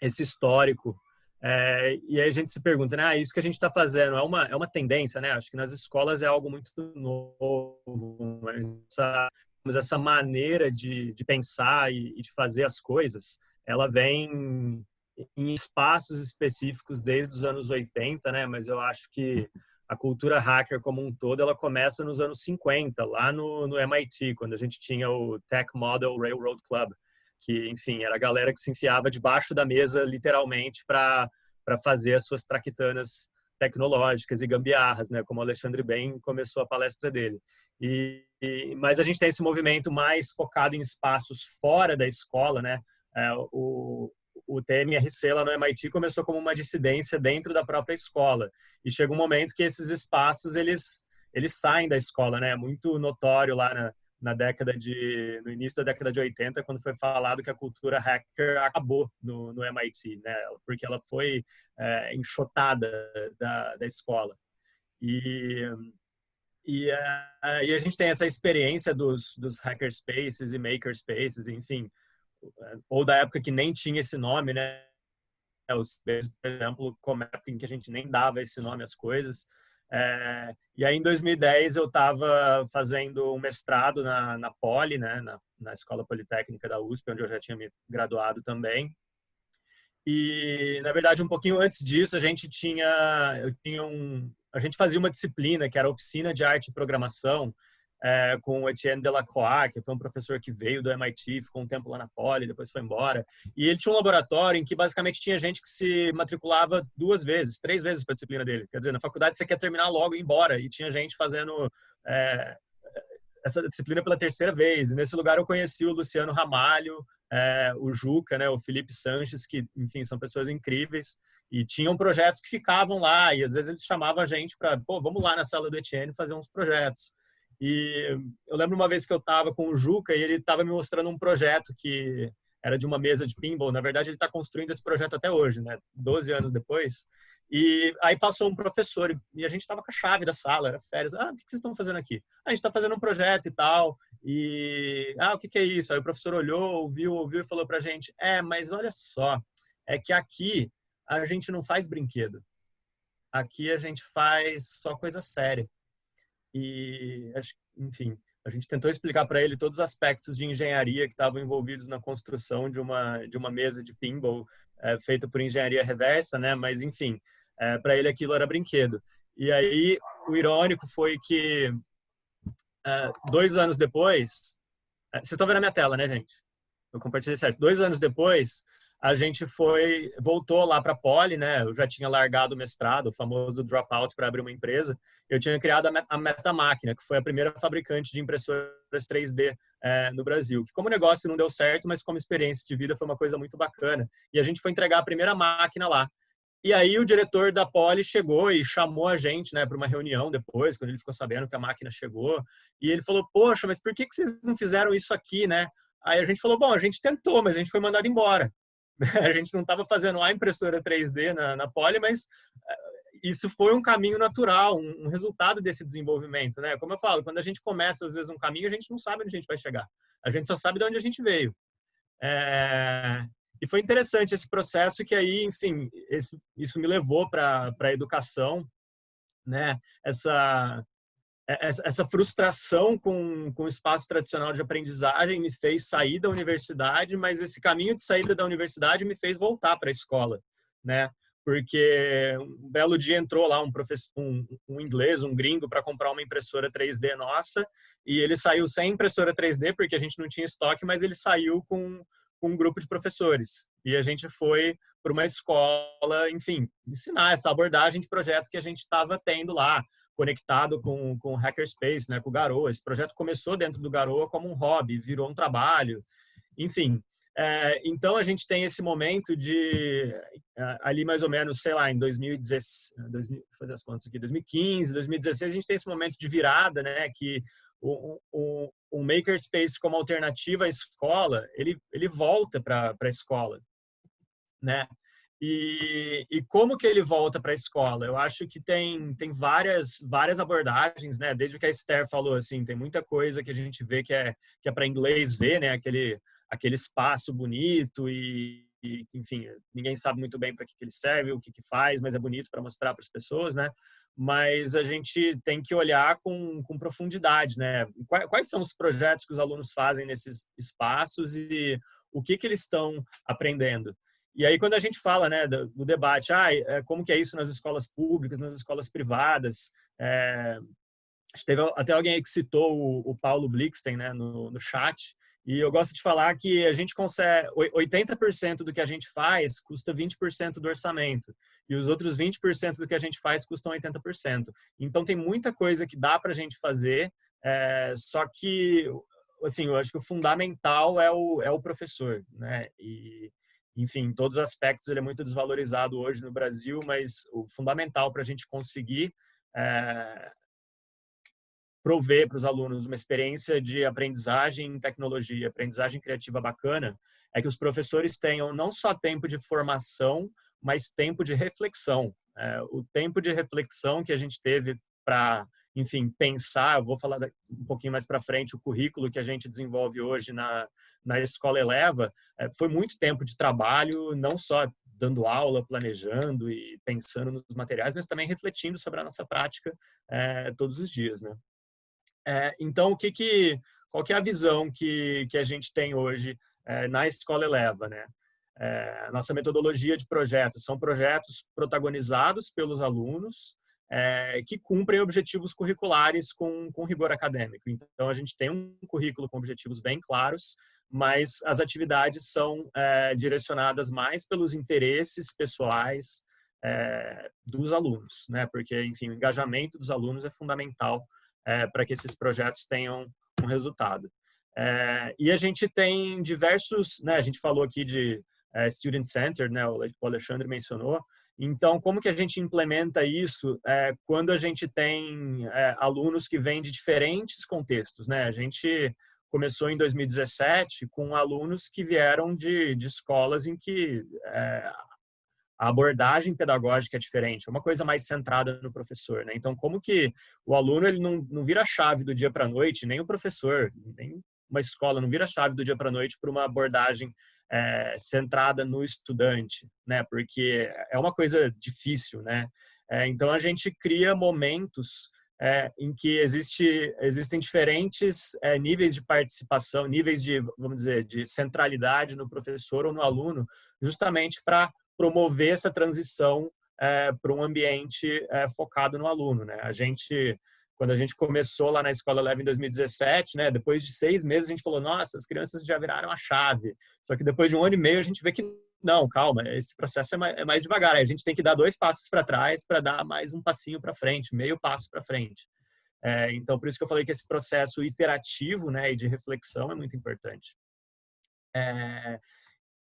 esse histórico. É, e aí a gente se pergunta, né? Ah, isso que a gente está fazendo é uma, é uma tendência, né? Acho que nas escolas é algo muito novo, essa, essa maneira de, de pensar e, e de fazer as coisas, ela vem em espaços específicos desde os anos 80, né? Mas eu acho que a cultura hacker como um todo, ela começa nos anos 50, lá no, no MIT, quando a gente tinha o Tech Model Railroad Club, que, enfim, era a galera que se enfiava debaixo da mesa, literalmente, para fazer as suas traquitanas tecnológicas e gambiarras, né? Como o Alexandre bem começou a palestra dele. E, e, mas a gente tem esse movimento mais focado em espaços fora da escola, né? É, o, o TMRC lá no MIT começou como uma dissidência dentro da própria escola e chega um momento que esses espaços eles eles saem da escola, né? É muito notório lá na, na década de no início da década de 80 quando foi falado que a cultura hacker acabou no, no MIT né porque ela foi é, enxotada da, da escola e e, uh, e a gente tem essa experiência dos, dos hackerspaces e makerspaces, enfim, ou da época que nem tinha esse nome, né? Os, por exemplo, como época em que a gente nem dava esse nome às coisas, é, e aí, em 2010, eu estava fazendo um mestrado na, na Poli, né, na, na Escola Politécnica da USP, onde eu já tinha me graduado também. E, na verdade, um pouquinho antes disso, a gente tinha, eu tinha um, a gente fazia uma disciplina que era oficina de arte e programação, é, com o Etienne Delacroix, que foi um professor que veio do MIT, ficou um tempo lá na Poli, depois foi embora. E ele tinha um laboratório em que basicamente tinha gente que se matriculava duas vezes, três vezes para a disciplina dele. Quer dizer, na faculdade você quer terminar logo e ir embora. E tinha gente fazendo é, essa disciplina pela terceira vez. E nesse lugar eu conheci o Luciano Ramalho, é, o Juca, né, o Felipe Sanches, que, enfim, são pessoas incríveis. E tinham projetos que ficavam lá. E às vezes eles chamavam a gente para, pô, vamos lá na sala do Etienne fazer uns projetos. E eu lembro uma vez que eu estava com o Juca e ele estava me mostrando um projeto que era de uma mesa de pinball. Na verdade, ele está construindo esse projeto até hoje, né? 12 anos depois. E aí passou um professor e a gente estava com a chave da sala, era férias. Ah, o que vocês estão fazendo aqui? Ah, a gente está fazendo um projeto e tal. E, ah, o que, que é isso? Aí o professor olhou, ouviu, ouviu e falou para a gente: é, mas olha só, é que aqui a gente não faz brinquedo. Aqui a gente faz só coisa séria. E, enfim, a gente tentou explicar para ele todos os aspectos de engenharia que estavam envolvidos na construção de uma de uma mesa de pinball é, feita por engenharia reversa, né? Mas enfim, é, para ele aquilo era brinquedo. E aí o irônico foi que é, dois anos depois, vocês estão vendo a minha tela, né, gente? Eu compartilhei certo. Dois anos depois, a gente foi voltou lá para a Poli, né? Eu já tinha largado o mestrado, o famoso dropout para abrir uma empresa. Eu tinha criado a Metamáquina, que foi a primeira fabricante de impressoras 3D é, no Brasil. Que como negócio não deu certo, mas como experiência de vida foi uma coisa muito bacana. E a gente foi entregar a primeira máquina lá. E aí o diretor da Poli chegou e chamou a gente, né, para uma reunião depois, quando ele ficou sabendo que a máquina chegou. E ele falou: "Poxa, mas por que que vocês não fizeram isso aqui, né?" Aí a gente falou: "Bom, a gente tentou, mas a gente foi mandado embora." A gente não estava fazendo a impressora 3D na, na Poly, mas eh, isso foi um caminho natural, um, resultado desse desenvolvimento, né? Como eu falo, quando a gente começa às vezes um caminho, a gente não sabe onde a gente vai chegar. A gente só sabe de onde a gente veio. É... E foi interessante esse processo que aí, enfim, esse, isso me levou para a educação, né? Essa essa frustração com, com o espaço tradicional de aprendizagem me fez sair da universidade, mas esse caminho de saída da universidade me fez voltar para a escola, né? Porque um belo dia entrou lá um professor, um, um inglês, um gringo, para comprar uma impressora 3D nossa, e ele saiu sem impressora 3D porque a gente não tinha estoque, mas ele saiu com, com um grupo de professores. E a gente foi para uma escola, enfim, ensinar essa abordagem de projeto que a gente estava tendo lá conectado com, com o Hackerspace, né, com o Garoa. Esse projeto começou dentro do Garoa como um hobby, virou um trabalho, enfim. É, então, a gente tem esse momento de, é, ali mais ou menos, sei lá, em 2016, 2000, fazer as contas aqui, 2015, 2016, a gente tem esse momento de virada, né, que o, o, o makerspace como alternativa à escola, ele, ele volta para a escola, né? E, e, como que ele volta para a escola? Eu acho que tem, tem várias, várias abordagens, né? Desde o que a Esther falou, assim, tem muita coisa que a gente vê que é, que é para inglês ver, né? Aquele, aquele espaço bonito e, e enfim, ninguém sabe muito bem para que, que ele serve, o que, que faz, mas é bonito para mostrar para as pessoas, né? Mas a gente tem que olhar com, com profundidade, né? Quais, quais são os projetos que os alunos fazem nesses espaços e o que, que eles estão aprendendo? E aí, quando a gente fala né, do, do debate, ah, como que é isso nas escolas públicas, nas escolas privadas, é, teve até alguém que citou o, o Paulo Blixten né, no, no chat, e eu gosto de falar que a gente consegue, 80% do que a gente faz custa 20% do orçamento, e os outros 20% do que a gente faz custam 80%. Então, tem muita coisa que dá para a gente fazer, é, só que, assim, eu acho que o fundamental é o, é o professor, né? E, enfim, em todos os aspectos ele é muito desvalorizado hoje no Brasil, mas o fundamental para a gente conseguir é, prover para os alunos uma experiência de aprendizagem em tecnologia, aprendizagem criativa bacana, é que os professores tenham não só tempo de formação, mas tempo de reflexão. É, o tempo de reflexão que a gente teve para enfim, pensar, eu vou falar um pouquinho mais para frente, o currículo que a gente desenvolve hoje na, na Escola Eleva, é, foi muito tempo de trabalho, não só dando aula, planejando e pensando nos materiais, mas também refletindo sobre a nossa prática é, todos os dias, né? É, então, o que que, qual que é a visão que, que a gente tem hoje é, na Escola Eleva, né? É, nossa metodologia de projetos são projetos protagonizados pelos alunos, é, que cumprem objetivos curriculares com, com rigor acadêmico. Então, a gente tem um currículo com objetivos bem claros, mas as atividades são é, direcionadas mais pelos interesses pessoais é, dos alunos, né? Porque, enfim, o engajamento dos alunos é fundamental para que esses projetos tenham um resultado. E a gente tem diversos, né? A gente falou aqui de Student Center, né? O Alexandre mencionou, então, como que a gente implementa isso é, quando a gente tem é, alunos que vêm de diferentes contextos? Né? A gente começou em 2017 com alunos que vieram de, de escolas em que é, a abordagem pedagógica é diferente, é uma coisa mais centrada no professor. Né? Então, como que o aluno ele não, não vira chave do dia para a noite, nem o professor, nem uma escola não vira chave do dia para a noite para uma abordagem é, centrada no estudante, né? Porque é uma coisa difícil, né? É, então a gente cria momentos é, em que existe, existem diferentes é, níveis de participação, níveis de, vamos dizer, de centralidade no professor ou no aluno, justamente para promover essa transição é, para um ambiente focado no aluno. Né? A gente, quando a gente começou lá na Escola Leve em 2017, né, depois de seis meses a gente falou, nossa, as crianças já viraram a chave. Só que depois de um ano e meio a gente vê que não, calma, esse processo é mais, é mais devagar. A gente tem que dar dois passos para trás para dar mais um passinho para frente, meio passo para frente. É, então, por isso que eu falei que esse processo iterativo né, e de reflexão é muito importante. É,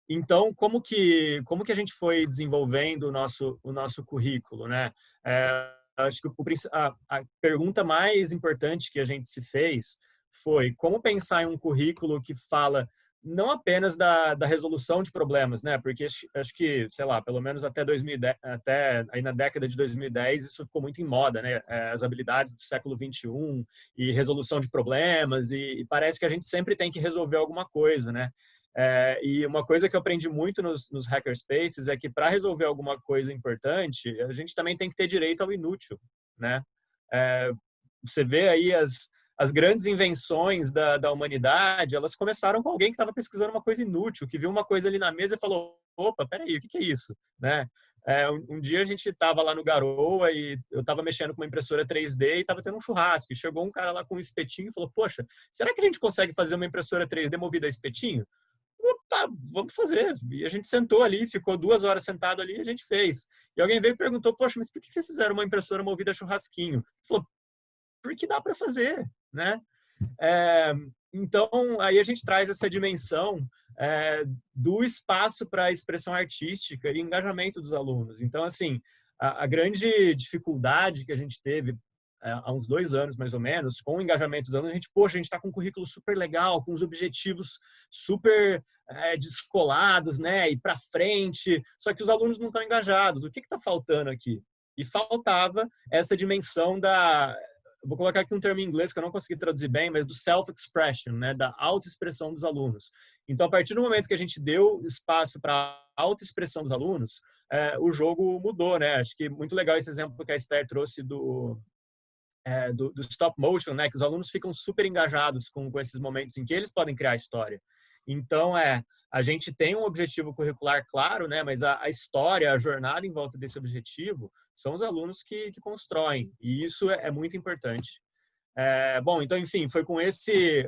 então, como que, como que a gente foi desenvolvendo o nosso, o nosso currículo? Né? É, acho que a, a pergunta mais importante que a gente se fez foi como pensar em um currículo que fala não apenas da, da resolução de problemas, né? Porque acho que, sei lá, pelo menos até 2010, até aí na década de 2010, isso ficou muito em moda, né? É, as habilidades do século 21 e resolução de problemas e, e parece que a gente sempre tem que resolver alguma coisa, né? É, e uma coisa que eu aprendi muito nos, nos hackerspaces é que para resolver alguma coisa importante, a gente também tem que ter direito ao inútil, né? É, você vê aí as as grandes invenções da, da humanidade, elas começaram com alguém que estava pesquisando uma coisa inútil, que viu uma coisa ali na mesa e falou, opa, peraí, o que, que é isso? Né? É, um, um, dia a gente estava lá no Garoa e eu estava mexendo com uma impressora 3D e estava tendo um churrasco. E chegou um cara lá com um espetinho e falou, poxa, será que a gente consegue fazer uma impressora 3D movida a espetinho? Tá, vamos fazer. E a gente sentou ali, ficou duas horas sentado ali a gente fez. E alguém veio e perguntou, poxa, mas por que vocês fizeram uma impressora movida a churrasquinho? Ele falou, porque dá para fazer, né? É, então, aí a gente traz essa dimensão é, do espaço para a expressão artística e engajamento dos alunos. Então, assim, a, a grande dificuldade que a gente teve há uns dois anos, mais ou menos, com o engajamento dos alunos, a gente, poxa, a gente está com um currículo super legal, com os objetivos super é, descolados, né, e para frente, só que os alunos não estão engajados. O que está faltando aqui? E faltava essa dimensão da vou colocar aqui um termo em inglês que eu não consegui traduzir bem, mas do self-expression, né, da autoexpressão dos alunos. Então, a partir do momento que a gente deu espaço para autoexpressão dos alunos, é, o jogo mudou, né? Acho que muito legal esse exemplo que a Esther trouxe do, é, do, do, stop motion, né? Que os alunos ficam super engajados com, com esses momentos em que eles podem criar história. Então, é, a gente tem um objetivo curricular claro, né? Mas a, a história, a jornada em volta desse objetivo são os alunos que, que constroem. E isso é, é muito importante. É, bom, então, enfim, foi com esse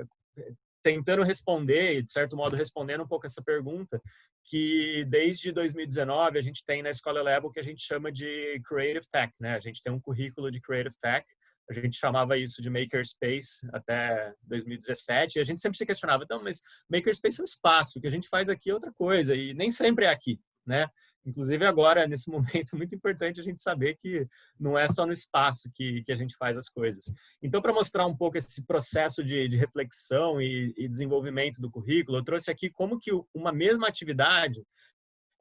tentando responder, de certo modo respondendo um pouco essa pergunta, que desde 2019 a gente tem na Escola Level o que a gente chama de Creative Tech, né? A gente tem um currículo de Creative Tech a gente chamava isso de makerspace até 2017, e a gente sempre se questionava, então, mas makerspace é um espaço, o que a gente faz aqui é outra coisa, e nem sempre é aqui, né? Inclusive agora, nesse momento, é muito importante a gente saber que não é só no espaço que, que a gente faz as coisas. Então, para mostrar um pouco esse processo de, de reflexão e, e desenvolvimento do currículo, eu trouxe aqui como que uma mesma atividade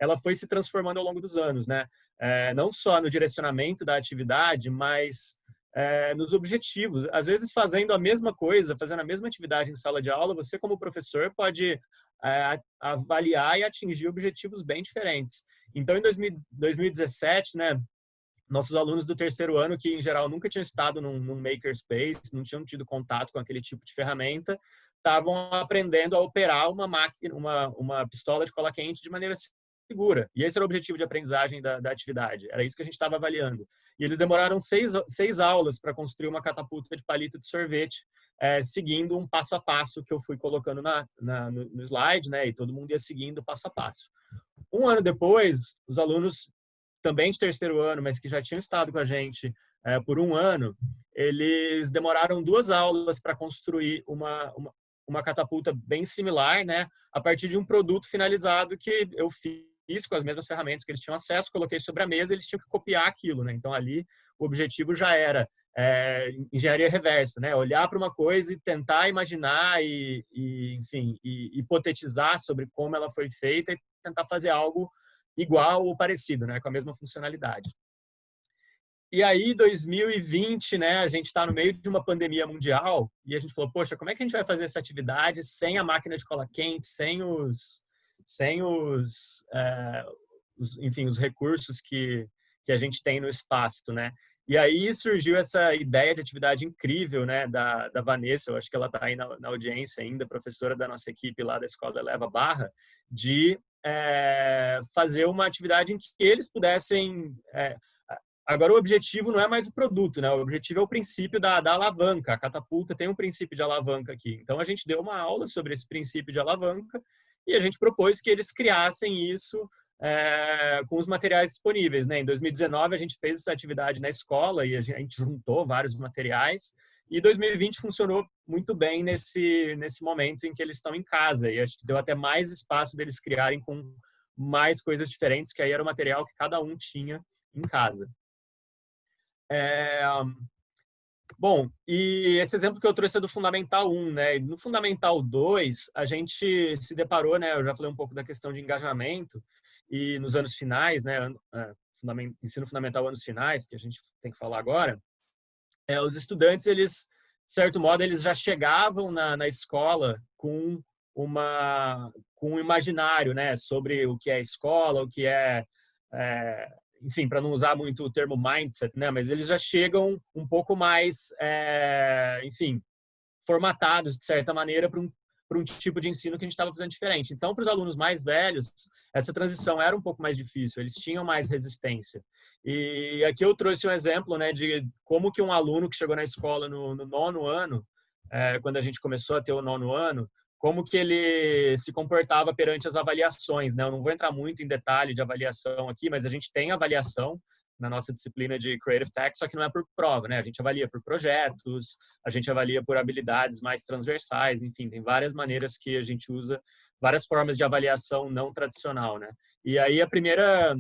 ela foi se transformando ao longo dos anos, né? É, não só no direcionamento da atividade, mas é, nos objetivos. Às vezes, fazendo a mesma coisa, fazendo a mesma atividade em sala de aula, você, como professor, pode é, avaliar e atingir objetivos bem diferentes. Então, em 2000, 2017, né, nossos alunos do terceiro ano, que em geral nunca tinham estado num, num makerspace, não tinham tido contato com aquele tipo de ferramenta, estavam aprendendo a operar uma máquina, uma, uma pistola de cola quente de maneira segura. E esse era o objetivo de aprendizagem da, da atividade. Era isso que a gente estava avaliando. E eles demoraram seis, seis aulas para construir uma catapulta de palito de sorvete, é, seguindo um passo a passo que eu fui colocando na, na no, no, slide, né? E todo mundo ia seguindo passo a passo. Um ano depois, os alunos também de terceiro ano, mas que já tinham estado com a gente é, por um ano, eles demoraram duas aulas para construir uma, uma, uma catapulta bem similar, né? A partir de um produto finalizado que eu fiz fiz com as mesmas ferramentas que eles tinham acesso, coloquei sobre a mesa, eles tinham que copiar aquilo, né? Então ali o objetivo já era é, engenharia reversa, né? Olhar para uma coisa e tentar imaginar e, e, enfim, e hipotetizar sobre como ela foi feita e tentar fazer algo igual ou parecido, né? Com a mesma funcionalidade. E aí, 2020, né, a gente está no meio de uma pandemia mundial e a gente falou, poxa, como é que a gente vai fazer essa atividade sem a máquina de cola quente, sem os, sem os, é, os enfim, os recursos que, que a gente tem no espaço, né? E aí surgiu essa ideia de atividade incrível, né, da, da Vanessa, eu acho que ela está aí na, na, audiência ainda, professora da nossa equipe lá da Escola Leva Barra, de é, fazer uma atividade em que eles pudessem... É, agora, o objetivo não é mais o produto, né, o objetivo é o princípio da, da alavanca, a catapulta tem um princípio de alavanca aqui. Então, a gente deu uma aula sobre esse princípio de alavanca e a gente propôs que eles criassem isso é, com os materiais disponíveis. Né? Em 2019, a gente fez essa atividade na escola e a gente juntou vários materiais. E 2020 funcionou muito bem nesse, nesse momento em que eles estão em casa. E acho que deu até mais espaço deles criarem com mais coisas diferentes, que aí era o material que cada um tinha em casa. É, Bom, e esse exemplo que eu trouxe é do Fundamental 1, né? No Fundamental 2, a gente se deparou, né? Eu já falei um pouco da questão de engajamento, e nos anos finais, né, é, ensino fundamental anos finais, que a gente tem que falar agora, é, os estudantes, eles, de certo modo, eles já chegavam na, na escola com uma com um imaginário, né, sobre o que é escola, o que é, é enfim, para não usar muito o termo mindset, né, mas eles já chegam um pouco mais, é, enfim, formatados de certa maneira para um para um tipo de ensino que a gente estava fazendo diferente. Então, para os alunos mais velhos, essa transição era um pouco mais difícil, eles tinham mais resistência. E aqui eu trouxe um exemplo né, de como que um aluno que chegou na escola no, no nono ano, é, quando a gente começou a ter o nono ano, como que ele se comportava perante as avaliações. Né? Eu não vou entrar muito em detalhe de avaliação aqui, mas a gente tem avaliação na nossa disciplina de Creative Tech, só que não é por prova, né? A gente avalia por projetos, a gente avalia por habilidades mais transversais, enfim, tem várias maneiras que a gente usa, várias formas de avaliação não tradicional, né? E aí a primeira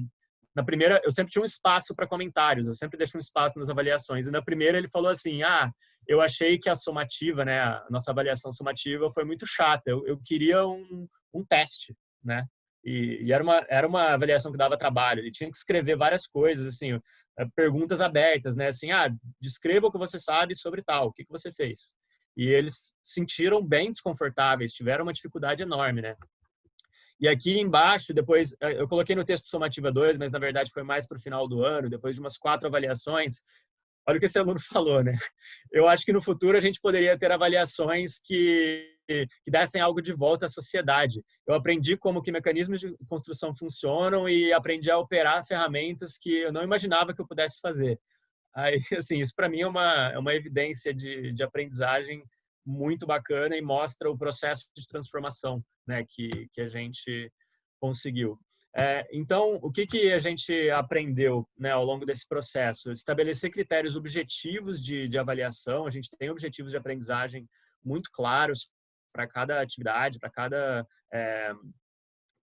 na primeira, eu sempre tinha um espaço para comentários, eu sempre deixo um espaço nas avaliações. E na primeira ele falou assim: "Ah, eu achei que a somativa, né, a nossa avaliação somativa foi muito chata. Eu, eu queria um, um teste, né? E, e, era, uma, era uma avaliação que dava trabalho. Ele tinha que escrever várias coisas, assim, eh, perguntas abertas, né? Assim, ah, descreva o que você sabe sobre tal, o que, que você fez. E eles sentiram bem desconfortáveis, tiveram uma dificuldade enorme, né? E aqui embaixo, depois, eh, eu coloquei no texto somativa 2, mas na verdade foi mais para o final do ano, depois de umas quatro avaliações, olha o que esse aluno falou, né? Eu acho que no futuro a gente poderia ter avaliações que, que dessem algo de volta à sociedade. Eu aprendi como que mecanismos de construção funcionam e aprendi a operar ferramentas que eu não imaginava que eu pudesse fazer. Aí, assim, isso para mim é uma, é uma evidência de, de aprendizagem muito bacana e mostra o processo de transformação né, que, que a gente conseguiu. É, então, o que, que a gente aprendeu né, ao longo desse processo? Estabelecer critérios objetivos de, de avaliação. A gente tem objetivos de aprendizagem muito claros para cada atividade, para cada, é,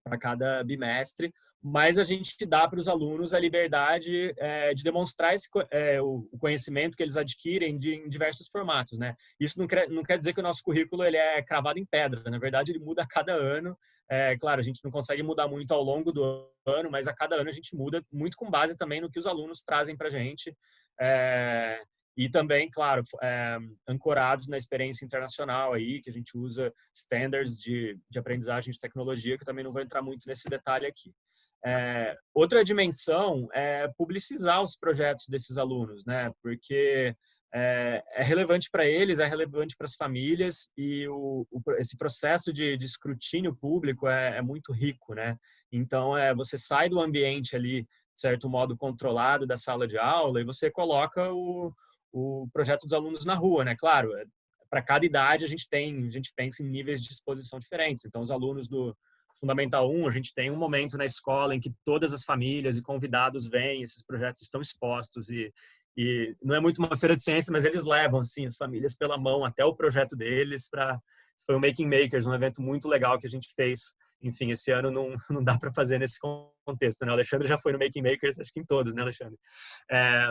para cada bimestre, mas a gente dá para os alunos a liberdade é, de demonstrar esse, é, o conhecimento que eles adquirem de, em diversos formatos, né? Isso não quer, não quer dizer que o nosso currículo ele é cravado em pedra, na verdade ele muda a cada ano. É, claro, a gente não consegue mudar muito ao longo do ano, mas a cada ano a gente muda muito com base também no que os alunos trazem para a gente. É, e também, claro, é, ancorados na experiência internacional aí, que a gente usa standards de, de aprendizagem de tecnologia, que também não vou entrar muito nesse detalhe aqui. É, outra dimensão é publicizar os projetos desses alunos, né? Porque é, é relevante para eles, é relevante para as famílias e o, o, esse processo de, de escrutínio público é, é, muito rico, né? Então, é, você sai do ambiente ali, de certo modo, controlado da sala de aula e você coloca o, o projeto dos alunos na rua, né? Claro, é, para cada idade a gente tem, a gente pensa em níveis de exposição diferentes. Então, os alunos do Fundamental 1, a gente tem um momento na escola em que todas as famílias e convidados vêm, esses projetos estão expostos e, e não é muito uma feira de ciência, mas eles levam assim as famílias pela mão até o projeto deles para foi o Making Makers, um evento muito legal que a gente fez. Enfim, esse ano não, não dá para fazer nesse contexto, né? O Alexandre já foi no Making Makers, acho que em todos, né, Alexandre? É,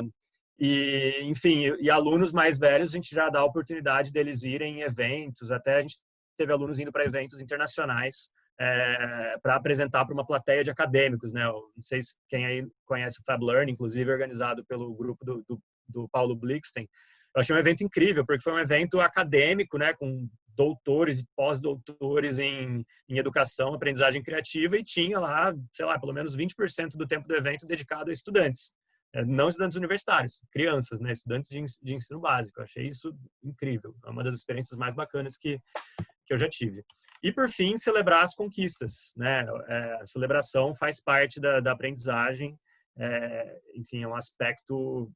e, enfim, e alunos mais velhos, a gente já dá a oportunidade deles irem em eventos, até a gente teve alunos indo para eventos internacionais é, para apresentar para uma plateia de acadêmicos, né? Eu não sei se quem aí conhece o Fab Learn, inclusive organizado pelo grupo do, do, do Paulo Blixten. eu achei um evento incrível, porque foi um evento acadêmico, né, com doutores e pós-doutores em, em educação, aprendizagem criativa, e tinha lá, sei lá, pelo menos 20% do tempo do evento dedicado a estudantes. É, não estudantes universitários, crianças, né, estudantes de, ensino básico. Eu achei isso incrível, é uma das experiências mais bacanas que, que eu já tive. E, por fim, celebrar as conquistas. Né? É, a celebração faz parte da, da aprendizagem, é, enfim, é um aspecto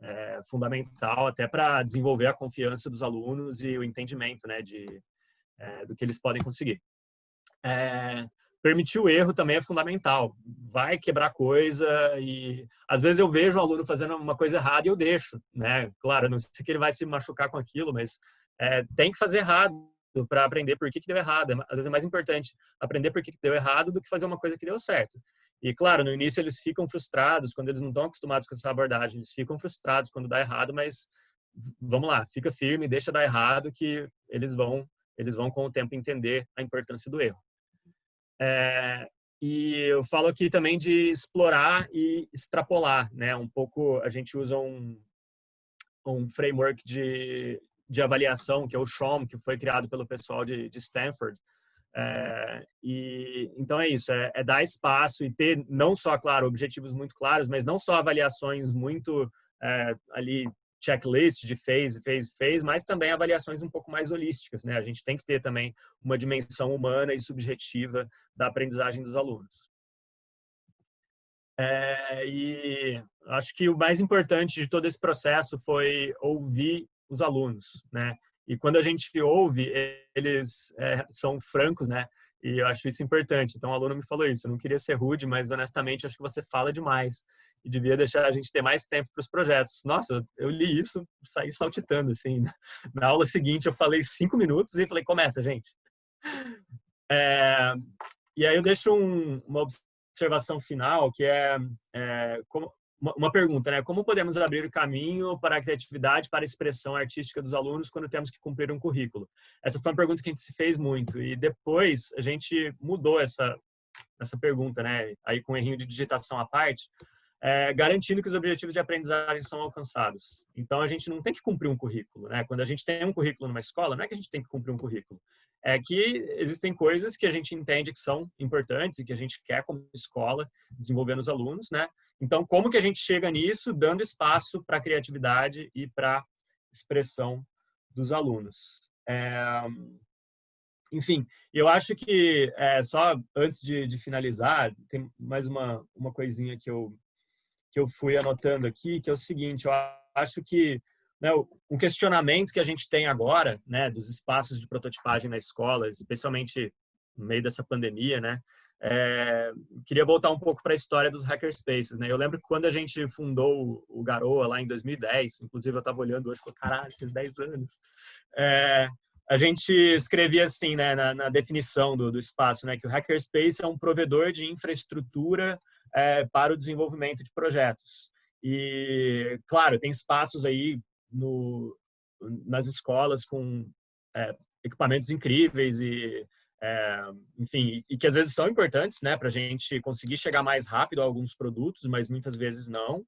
é, fundamental até para desenvolver a confiança dos alunos e o entendimento né, de, é, do que eles podem conseguir. É, permitir o erro também é fundamental. Vai quebrar coisa e às vezes eu vejo o aluno fazendo uma coisa errada e eu deixo, né? Claro, não sei que ele vai se machucar com aquilo, mas é, tem que fazer errado para aprender por que, que deu errado. Às vezes é mais importante aprender por que, que deu errado do que fazer uma coisa que deu certo. E claro, no início eles ficam frustrados quando eles não estão acostumados com essa abordagem, eles ficam frustrados quando dá errado, mas vamos lá, fica firme, deixa dar errado que eles vão eles vão com o tempo entender a importância do erro. É, e eu falo aqui também de explorar e extrapolar, né? Um pouco a gente usa um um framework de, de avaliação que é o SHOM, que foi criado pelo pessoal de, de Stanford, é, e então é isso, é, é, dar espaço e ter não só, claro, objetivos muito claros, mas não só avaliações muito é, ali checklist de fez, fez, fez, mas também avaliações um pouco mais holísticas, né? A gente tem que ter também uma dimensão humana e subjetiva da aprendizagem dos alunos. É, e acho que o mais importante de todo esse processo foi ouvir os alunos, né? E quando a gente ouve, eles é, são francos, né? E eu acho isso importante. Então, o aluno me falou isso. Eu não queria ser rude, mas honestamente, acho que você fala demais. E devia deixar a gente ter mais tempo para os projetos. Nossa, eu li isso, saí saltitando, assim. Na aula seguinte, eu falei cinco minutos e falei, começa, gente. É, e aí eu deixo um, uma observação final, que é, é como, uma pergunta, né? Como podemos abrir o caminho para a criatividade, para a expressão artística dos alunos quando temos que cumprir um currículo? Essa foi uma pergunta que a gente se fez muito e depois a gente mudou essa essa pergunta, né? Aí com um errinho de digitação à parte, é, garantindo que os objetivos de aprendizagem são alcançados. Então a gente não tem que cumprir um currículo, né? Quando a gente tem um currículo numa escola, não é que a gente tem que cumprir um currículo, é que existem coisas que a gente entende que são importantes e que a gente quer como escola desenvolver nos alunos, né? Então, como que a gente chega nisso? Dando espaço para a criatividade e para expressão dos alunos. É, enfim, eu acho que, é, só antes de, de, finalizar, tem mais uma, uma coisinha que eu, que eu fui anotando aqui, que é o seguinte, eu acho que né, um questionamento que a gente tem agora, né, dos espaços de prototipagem na escola, especialmente no meio dessa pandemia, né, é, queria voltar um pouco para a história dos hackerspaces, né? Eu lembro que quando a gente fundou o Garoa lá em 2010, inclusive eu estava olhando hoje falei, caralho, faz 10 anos. É, a gente escrevia assim, né, na, na definição do, do, espaço, né, que o hackerspace é um provedor de infraestrutura é, para o desenvolvimento de projetos. E, claro, tem espaços aí no, nas escolas com é, equipamentos incríveis e é, enfim, e que às vezes são importantes, né, para a gente conseguir chegar mais rápido a alguns produtos, mas muitas vezes não.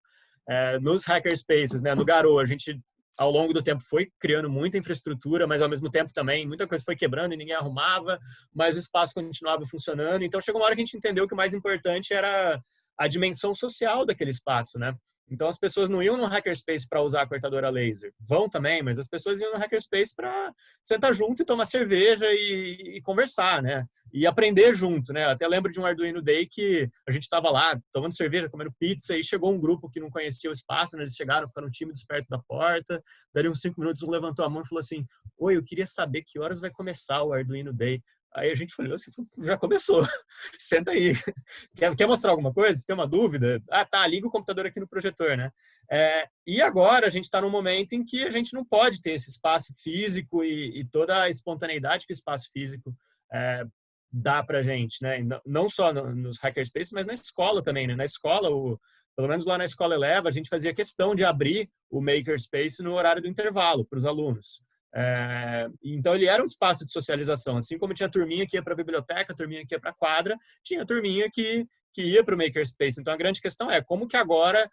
É, nos hackerspaces, né, no Garo, a gente ao longo do tempo foi criando muita infraestrutura, mas ao mesmo tempo também muita coisa foi quebrando e ninguém arrumava, mas o espaço continuava funcionando. Então chegou uma hora que a gente entendeu que o mais importante era a dimensão social daquele espaço, né? Então as pessoas não iam no hackerspace para usar a cortadora laser. Vão também, mas as pessoas iam no hackerspace para sentar junto e tomar cerveja e, e, conversar, né? E aprender junto, né? Até lembro de um Arduino Day que a gente estava lá tomando cerveja, comendo pizza e chegou um grupo que não conhecia o espaço, né? Eles chegaram, ficaram tímidos perto da porta. Daí uns cinco minutos um levantou a mão e falou assim: "Oi, eu queria saber que horas vai começar o Arduino Day." Aí a gente olhou assim, já começou. Senta aí. Quer, quer mostrar alguma coisa? Tem uma dúvida? Ah, tá, liga o computador aqui no projetor, né? É, e agora a gente está num momento em que a gente não pode ter esse espaço físico e, e toda a espontaneidade que o espaço físico é, dá para gente, né? Não só no, nos hackerspaces, mas na escola também, né? Na escola, o, pelo menos lá na escola Eleva, a gente fazia questão de abrir o makerspace no horário do intervalo para os alunos. É, então ele era um espaço de socialização, assim como tinha turminha que ia para a biblioteca, turminha que ia para a quadra, tinha turminha que, que ia para o makerspace. Então a grande questão é como que agora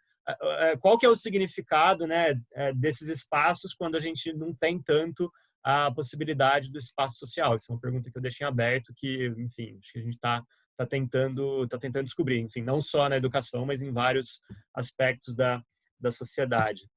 qual que é o significado né, desses espaços quando a gente não tem tanto a possibilidade do espaço social? Isso é uma pergunta que eu deixei aberto, que, enfim, acho que a gente está tá tentando, tá tentando descobrir, enfim, não só na educação, mas em vários aspectos da, da sociedade.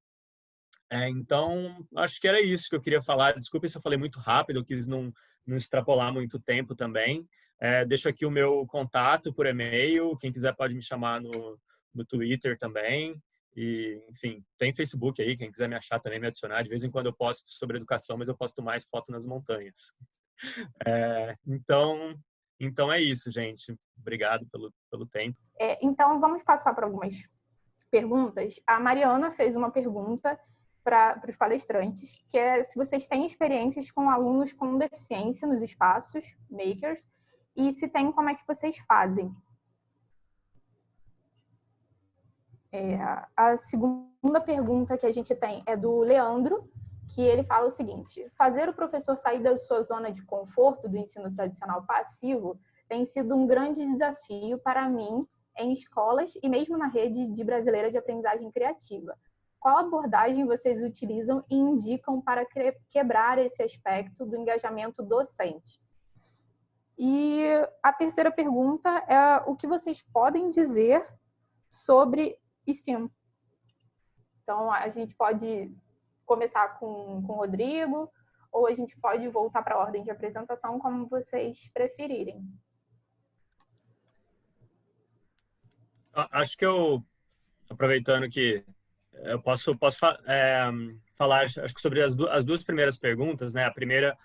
É, então, acho que era isso que eu queria falar. Desculpe se eu falei muito rápido, eu quis não, não extrapolar muito tempo também. É, deixo aqui o meu contato por e-mail. Quem quiser pode me chamar no, no Twitter também. E, enfim, tem Facebook aí, quem quiser me achar também, me adicionar. De vez em quando eu posto sobre educação, mas eu posto mais foto nas montanhas. É, então, então é isso, gente. Obrigado pelo, pelo tempo. É, então, vamos passar para algumas perguntas. A Mariana fez uma pergunta para os palestrantes, que é se vocês têm experiências com alunos com deficiência nos espaços, makers, e se tem, como é que vocês fazem? É, a segunda pergunta que a gente tem é do Leandro, que ele fala o seguinte: fazer o professor sair da sua zona de conforto do ensino tradicional passivo tem sido um grande desafio para mim em escolas e mesmo na rede de brasileira de aprendizagem criativa. Qual abordagem vocês utilizam e indicam para quebrar esse aspecto do engajamento docente? E a terceira pergunta é o que vocês podem dizer sobre STEAM? Então, a gente pode começar com, com o Rodrigo, ou a gente pode voltar para a ordem de apresentação, como vocês preferirem. Acho que eu, aproveitando que eu posso, posso é, falar acho que sobre as, du as duas primeiras perguntas, né? A primeira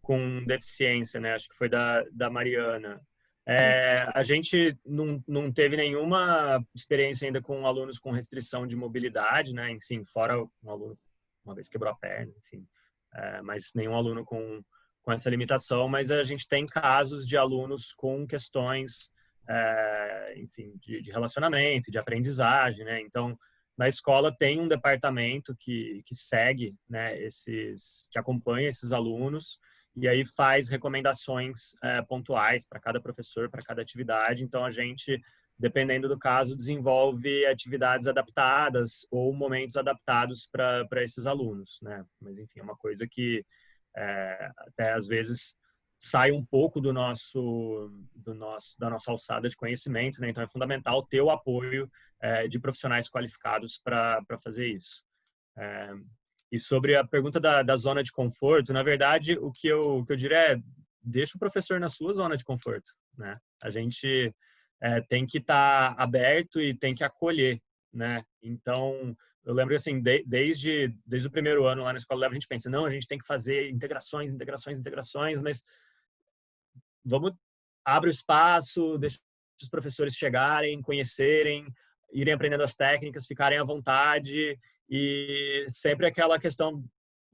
com deficiência, né? Acho que foi da, da Mariana. É, a gente não, não teve nenhuma experiência ainda com alunos com restrição de mobilidade, né? Enfim, fora um aluno uma vez quebrou a perna, enfim. É, mas nenhum aluno com, com essa limitação. Mas a gente tem casos de alunos com questões, é, enfim, de, de relacionamento, de aprendizagem, né? Então, na escola tem um departamento que, que segue, né, esses, que acompanha esses alunos e aí faz recomendações é, pontuais para cada professor, para cada atividade. Então, a gente, dependendo do caso, desenvolve atividades adaptadas ou momentos adaptados para esses alunos, né? Mas, enfim, é uma coisa que é, até às vezes sai um pouco do nosso, do nosso, da nossa alçada de conhecimento, né? Então, é fundamental ter o apoio é, de profissionais qualificados para fazer isso. É, e sobre a pergunta da, da zona de conforto, na verdade, o que eu, o que eu diria é deixa o professor na sua zona de conforto, né? A gente é, tem que estar tá aberto e tem que acolher, né? Então, eu lembro assim, de, desde, desde o primeiro ano lá na Escola Leva, a gente pensa, não, a gente tem que fazer integrações, integrações, integrações, mas vamos, abre o espaço, deixa os professores chegarem, conhecerem, irem aprendendo as técnicas, ficarem à vontade e sempre aquela questão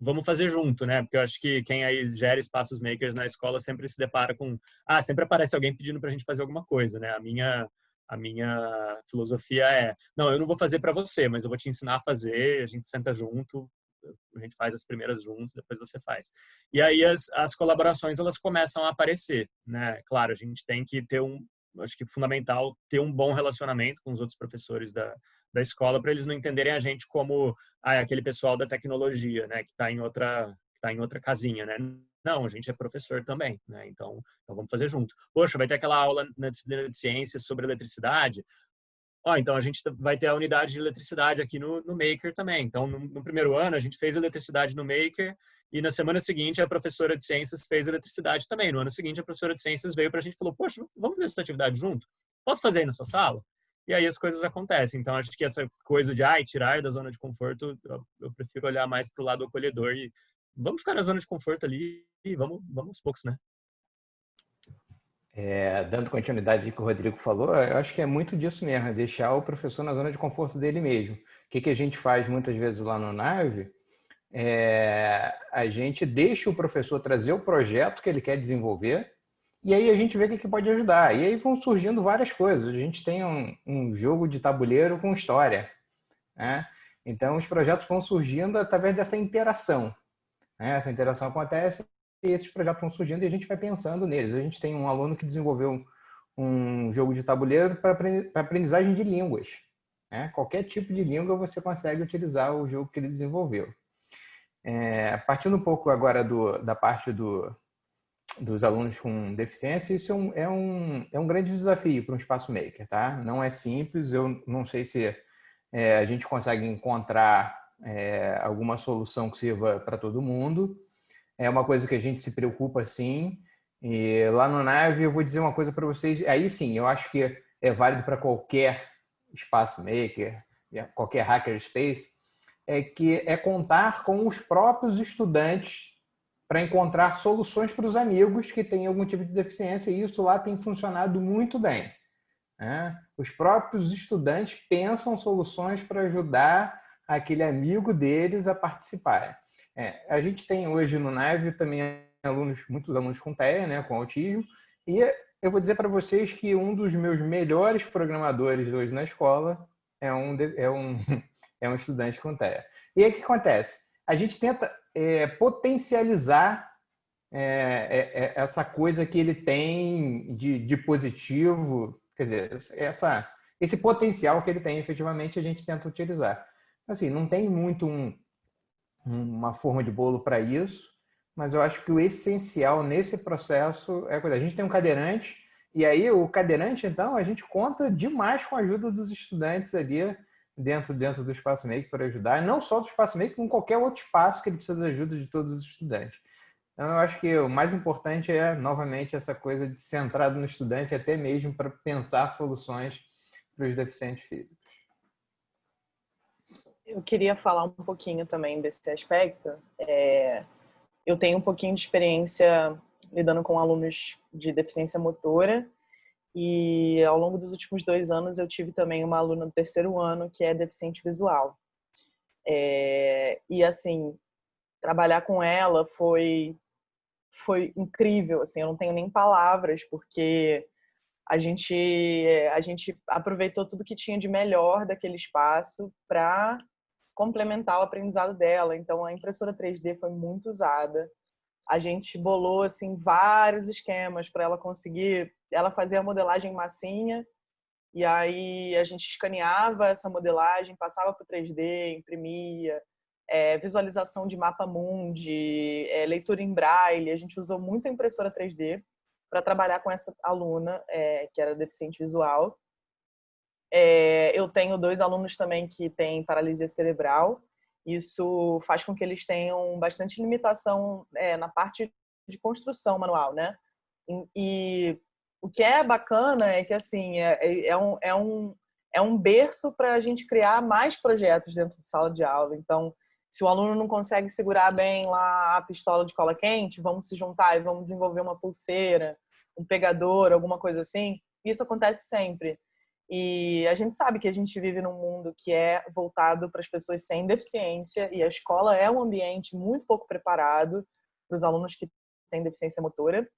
vamos fazer junto, né? Porque eu acho que quem aí gera espaços makers na escola sempre se depara com ah, sempre aparece alguém pedindo para a gente fazer alguma coisa, né? A minha a minha filosofia é, não, eu não vou fazer para você, mas eu vou te ensinar a fazer, a gente senta junto, a gente faz as primeiras juntos, depois você faz. E aí as, as colaborações elas começam a aparecer, né? Claro, a gente tem que ter um, acho que é fundamental ter um bom relacionamento com os outros professores da, da escola para eles não entenderem a gente como ah, aquele pessoal da tecnologia, né, que está em outra está em outra casinha, né? Não, a gente é professor também, né? Então, então vamos fazer junto. Poxa, vai ter aquela aula na disciplina de ciências sobre eletricidade. Ó, então a gente vai ter a unidade de eletricidade aqui no, no Maker também. Então, no, no, primeiro ano, a gente fez eletricidade no Maker e na semana seguinte a professora de ciências fez eletricidade também. No ano seguinte, a professora de ciências veio para a gente e falou: Poxa, vamos fazer essa atividade junto? Posso fazer aí na sua sala? e aí as coisas acontecem. Então, acho que essa coisa de ai, tirar da zona de conforto, eu, eu prefiro olhar mais para o lado acolhedor e vamos ficar na zona de conforto ali e vamos, vamos aos poucos, né? É, dando continuidade ao que o Rodrigo falou, eu acho que é muito disso mesmo, é deixar o professor na zona de conforto dele mesmo. O que, que a gente faz muitas vezes lá no NAVE? É, a gente deixa o professor trazer o projeto que ele quer desenvolver e aí a gente vê o que pode ajudar. E aí vão surgindo várias coisas. A gente tem um, um jogo de tabuleiro com história. Né? Então, os projetos vão surgindo através dessa interação. Né? Essa interação acontece e esses projetos vão surgindo e a gente vai pensando neles. A gente tem um aluno que desenvolveu um, um jogo de tabuleiro para aprendizagem de línguas. Né? Qualquer tipo de língua você consegue utilizar o jogo que ele desenvolveu. É, partindo um pouco agora do, da parte do, dos alunos com deficiência, isso é um, é um, é um grande desafio para um espaço maker, tá? Não é simples, eu não sei se é, a gente consegue encontrar é, alguma solução que sirva para todo mundo. É uma coisa que a gente se preocupa, sim. E lá no Nave eu vou dizer uma coisa para vocês, aí sim, eu acho que é válido para qualquer espaço maker, qualquer hackerspace, é que é contar com os próprios estudantes para encontrar soluções para os amigos que têm algum tipo de deficiência e isso lá tem funcionado muito bem. Né? Os próprios estudantes pensam soluções para ajudar aquele amigo deles a participar. É, a gente tem hoje no Nave também alunos, muitos alunos com TEA, né, com autismo, e eu vou dizer para vocês que um dos meus melhores programadores hoje na escola é um, é um, é um estudante com TEA. E aí o que acontece? A gente tenta é, potencializar é, é, é, essa coisa que ele tem de, de positivo, quer dizer, essa, esse potencial que ele tem efetivamente a gente tenta utilizar. Assim, não tem muito um, uma forma de bolo para isso, mas eu acho que o essencial nesse processo é a gente tem um cadeirante, e aí o cadeirante, então, a gente conta demais com a ajuda dos estudantes ali dentro, dentro do Espaço Make para ajudar, não só do Espaço Make, como qualquer outro espaço que ele precisa da ajuda de todos os estudantes. Então, eu acho que o mais importante é, novamente, essa coisa de centrado no estudante, até mesmo para pensar soluções para os deficientes físicos. Eu queria falar um pouquinho também desse aspecto. É, eu tenho um pouquinho de experiência lidando com alunos de deficiência motora e ao longo dos últimos dois anos eu tive também uma aluna do terceiro ano que é deficiente visual. É, e assim, trabalhar com ela foi foi incrível, assim, eu não tenho nem palavras porque a gente a gente aproveitou tudo que tinha de melhor daquele espaço para complementar o aprendizado dela. Então a impressora 3D foi muito usada. A gente bolou assim vários esquemas para ela conseguir, ela fazia a modelagem massinha e aí a gente escaneava essa modelagem, passava para o 3D, imprimia, é, visualização de mapa mundi, é, leitura em braille. A gente usou muito a impressora 3D para trabalhar com essa aluna é, que era deficiente visual. É, eu tenho dois alunos também que têm paralisia cerebral. Isso faz com que eles tenham bastante limitação é, na parte de construção manual, né? E, e, o que é bacana é que assim é, é, é um, é um é um berço para a gente criar mais projetos dentro de sala de aula. Então, se o aluno não consegue segurar bem lá a pistola de cola quente, vamos se juntar e vamos desenvolver uma pulseira, um pegador, alguma coisa assim. Isso acontece sempre. E a gente sabe que a gente vive num mundo que é voltado para as pessoas sem deficiência e a escola é um ambiente muito pouco preparado para os alunos que têm deficiência motora.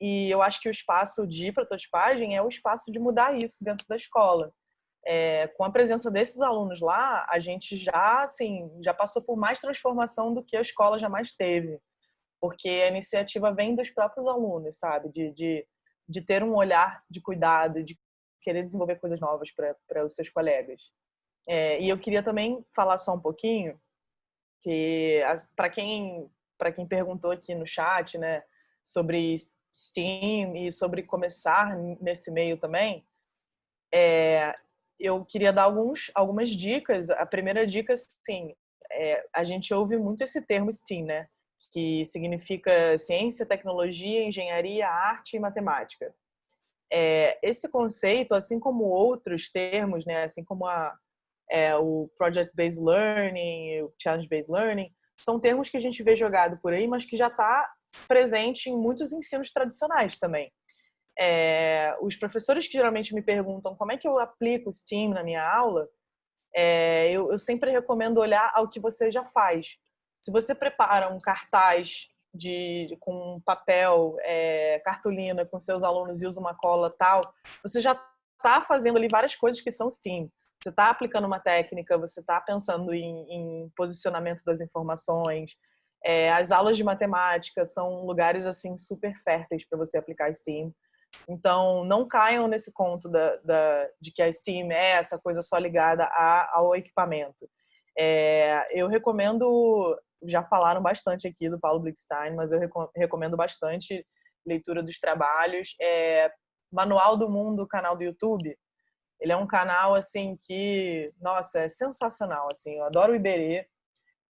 E eu acho que o espaço de prototipagem é o espaço de mudar isso dentro da escola. É, com a presença desses alunos lá, a gente já, assim, já passou por mais transformação do que a escola jamais teve. Porque a iniciativa vem dos próprios alunos, sabe? De, de, de ter um olhar de cuidado, de querer desenvolver coisas novas para os seus colegas. É, e eu queria também falar só um pouquinho que para quem para quem perguntou aqui no chat, né, sobre Steam e sobre começar nesse meio também, é, eu queria dar alguns algumas dicas. A primeira dica, sim, é, a gente ouve muito esse termo STEAM, né, que significa ciência, tecnologia, engenharia, arte e matemática é, esse conceito, assim como outros termos, né, assim como a, é, o Project-Based Learning, o Challenge-Based Learning, são termos que a gente vê jogado por aí, mas que já está presente em muitos ensinos tradicionais também. É, os professores que geralmente me perguntam como é que eu aplico o STEAM na minha aula, é, eu, eu sempre recomendo olhar ao que você já faz. Se você prepara um cartaz de, com papel, é, cartolina com seus alunos e usa uma cola tal, você já está fazendo ali várias coisas que são STEAM. Você está aplicando uma técnica, você está pensando em, em, posicionamento das informações. É, as aulas de matemática são lugares assim super férteis para você aplicar STEAM. Então, não caiam nesse conto da, da, de que a Steam é essa coisa só ligada a, ao equipamento. É, eu recomendo, já falaram bastante aqui do Paulo Blickstein, mas eu recomendo bastante leitura dos trabalhos. É, Manual do Mundo, canal do YouTube. Ele é um canal assim que, nossa, é sensacional. Assim, eu adoro o Iberê.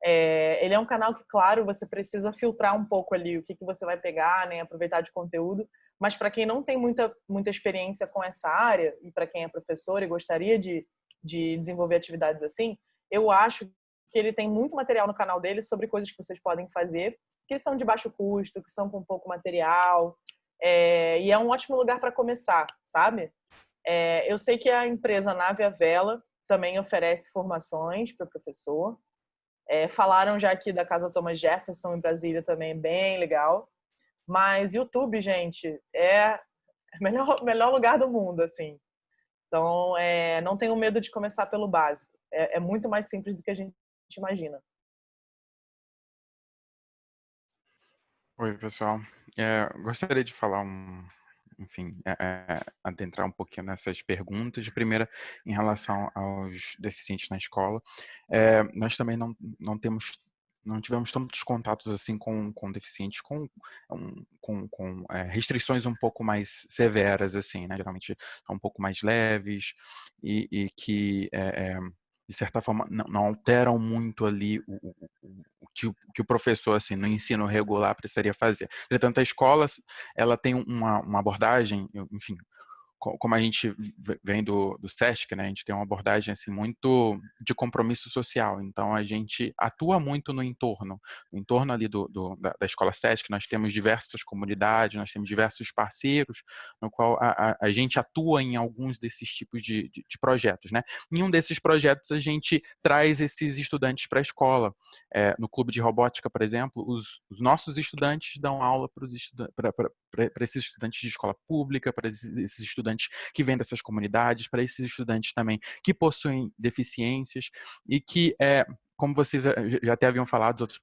É, ele é um canal que, claro, você precisa filtrar um pouco ali o que, que você vai pegar, né, aproveitar de conteúdo. Mas para quem não tem muita, muita experiência com essa área e para quem é professor e gostaria de, de desenvolver atividades assim, eu acho que ele tem muito material no canal dele sobre coisas que vocês podem fazer que são de baixo custo, que são com pouco material, é, e é um ótimo lugar para começar, sabe? É, eu sei que a empresa Nave a Vela também oferece formações para o professor. É, falaram já aqui da Casa Thomas Jefferson em Brasília também, bem legal. Mas YouTube, gente, é o melhor, melhor lugar do mundo, assim. Então, é, não tenham medo de começar pelo básico. É, é muito mais simples do que a gente imagina. Oi, pessoal. É, gostaria de falar um, enfim, é, é, adentrar um pouquinho nessas perguntas. Primeira, em relação aos deficientes na escola, é, nós também não, não temos não tivemos tantos contatos assim com, com deficientes, com, com, com é, restrições um pouco mais severas, assim, né? Geralmente um pouco mais leves e, e que é, é, de certa forma, não, não alteram muito ali o, o, o, que, o, que o professor, assim, no ensino regular precisaria fazer. Entretanto, a escola, ela tem uma, uma abordagem, enfim, como a gente vem do, do SESC, né, a gente tem uma abordagem assim, muito de compromisso social. Então, a gente atua muito no entorno. No entorno ali do, do da, da, escola SESC, nós temos diversas comunidades, nós temos diversos parceiros, no qual a, a, a gente atua em alguns desses tipos de, de, de, projetos. Né? Em um desses projetos, a gente traz esses estudantes para a escola. É, no clube de robótica, por exemplo, os, os nossos estudantes dão aula para esses estudantes de escola pública, para esses estudantes estudantes que vêm dessas comunidades, para esses estudantes também que possuem deficiências e que, é, como vocês já até haviam falado, os outros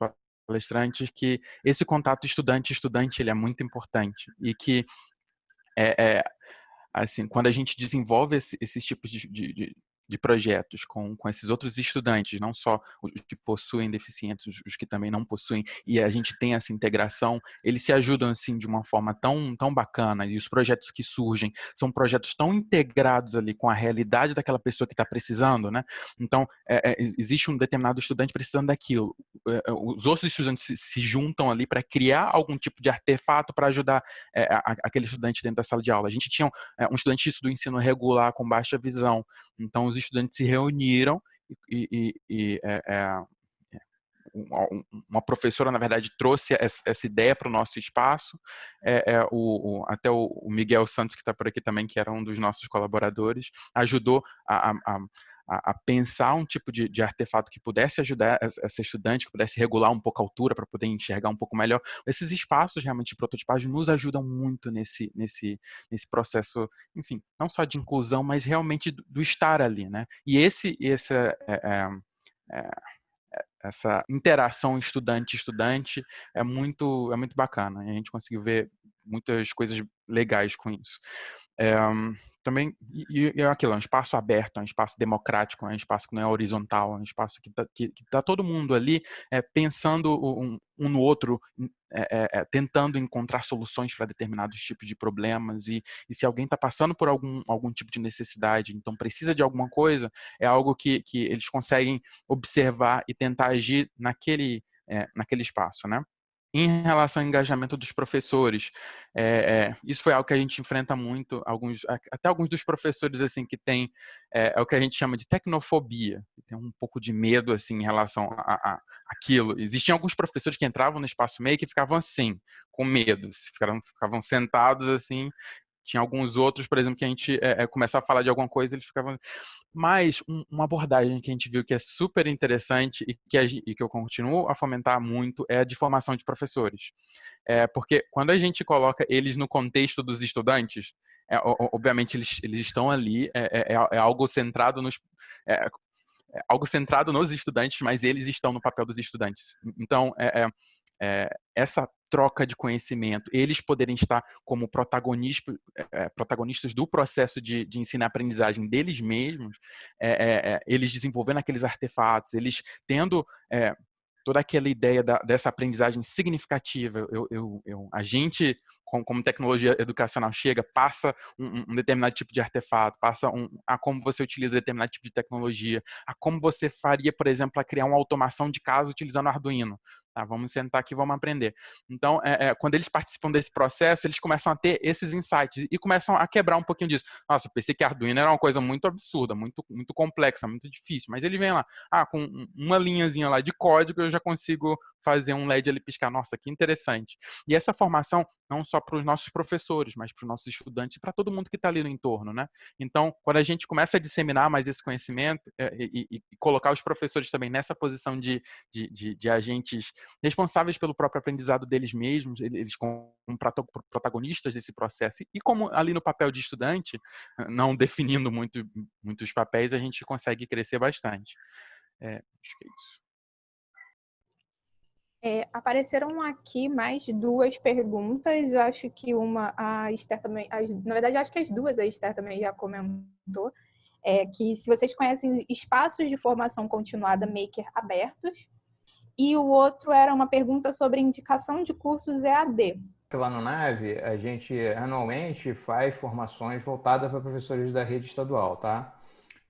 palestrantes, que esse contato estudante-estudante ele é muito importante e que é, é, assim, quando a gente desenvolve esse, esses tipos de, de, de projetos com, com esses outros estudantes, não só os que possuem deficientes, os, os, que também não possuem, e a gente tem essa integração, eles se ajudam assim de uma forma tão, tão bacana, e os projetos que surgem são projetos tão integrados ali com a realidade daquela pessoa que está precisando, né? Então, é, é, existe um determinado estudante precisando daquilo, é, é, os outros estudantes se, se juntam ali para criar algum tipo de artefato para ajudar é, a, aquele estudante dentro da sala de aula. A gente tinha um, é, um estudante do ensino regular com baixa visão, então os estudantes se reuniram e, e, e é, é, uma professora, na verdade, trouxe essa, ideia para o nosso espaço. É, é o, o, até o, Miguel Santos, que está por aqui também, que era um dos nossos colaboradores, ajudou a, a, a, a pensar um tipo de, de, artefato que pudesse ajudar essa estudante, que pudesse regular um pouco a altura para poder enxergar um pouco melhor. Esses espaços realmente de prototipagem nos ajudam muito nesse, nesse, nesse processo, enfim, não só de inclusão, mas realmente do, do estar ali, né? E esse, esse é, é, é, essa interação estudante-estudante é muito, é muito bacana. E a gente conseguiu ver muitas coisas legais com isso. É, também, e, e é aquilo, é um espaço aberto, é um espaço democrático, é um espaço que não é horizontal, é um espaço que está que, que tá todo mundo ali é, pensando um, um, no outro, é, tentando encontrar soluções para determinados tipos de problemas e, e se alguém está passando por algum, algum tipo de necessidade, então precisa de alguma coisa, é algo que, que eles conseguem observar e tentar agir naquele, naquele espaço, né? Em relação ao engajamento dos professores, é, é, isso foi algo que a gente enfrenta muito, alguns, até alguns dos professores assim que tem é, é, o que a gente chama de tecnofobia, tem um pouco de medo assim em relação a, a, aquilo. Existiam alguns professores que entravam no espaço meio que ficavam assim, com medo, ficavam, ficavam sentados assim tinha alguns outros, por exemplo, que a gente é, é, começar a falar de alguma coisa, eles ficavam. Mas um, uma abordagem que a gente viu que é super interessante e que, a, e que eu continuo a fomentar muito é a de formação de professores. É, porque quando a gente coloca eles no contexto dos estudantes, é, obviamente eles, eles estão ali, é, é, é algo centrado nos. É, algo centrado nos estudantes, mas eles estão no papel dos estudantes. Então, é, essa troca de conhecimento, eles poderem estar como protagonistas, é, protagonistas do processo de, de ensino-aprendizagem deles mesmos, é, é, eles desenvolvendo aqueles artefatos, eles tendo toda aquela ideia da, dessa aprendizagem significativa. Eu, eu, eu, a gente, como, como, tecnologia educacional, chega, passa um, um determinado tipo de artefato, passa um, a como você utiliza determinado tipo de tecnologia, a como você faria, por exemplo, a criar uma automação de casa utilizando Arduino. Tá, vamos sentar aqui, vamos aprender. Então, é, é, quando eles participam desse processo, eles começam a ter esses insights e começam a quebrar um pouquinho disso. Nossa, eu pensei que Arduino era uma coisa muito absurda, muito, muito complexa, muito difícil. Mas ele vem lá, ah, com uma linhazinha lá de código, eu já consigo fazer um LED ali piscar. Nossa, que interessante. E essa formação, não só para os nossos professores, mas para os nossos estudantes e para todo mundo que está ali no entorno, né? Então, quando a gente começa a disseminar mais esse conhecimento é, e, e, e colocar os professores também nessa posição de, de, de, de, agentes responsáveis pelo próprio aprendizado deles mesmos, eles como protagonistas desse processo, e como ali no papel de estudante, não definindo muito, muitos papéis, a gente consegue crescer bastante. É, acho que é isso. É, apareceram aqui mais duas perguntas. Eu acho que uma, a Esther também, as, na verdade, acho que as duas a Esther também já comentou. É, que se vocês conhecem espaços de formação continuada Maker abertos. E o outro era uma pergunta sobre indicação de cursos EAD. Lá no NAVE, a gente anualmente faz formações voltadas para professores da rede estadual, tá?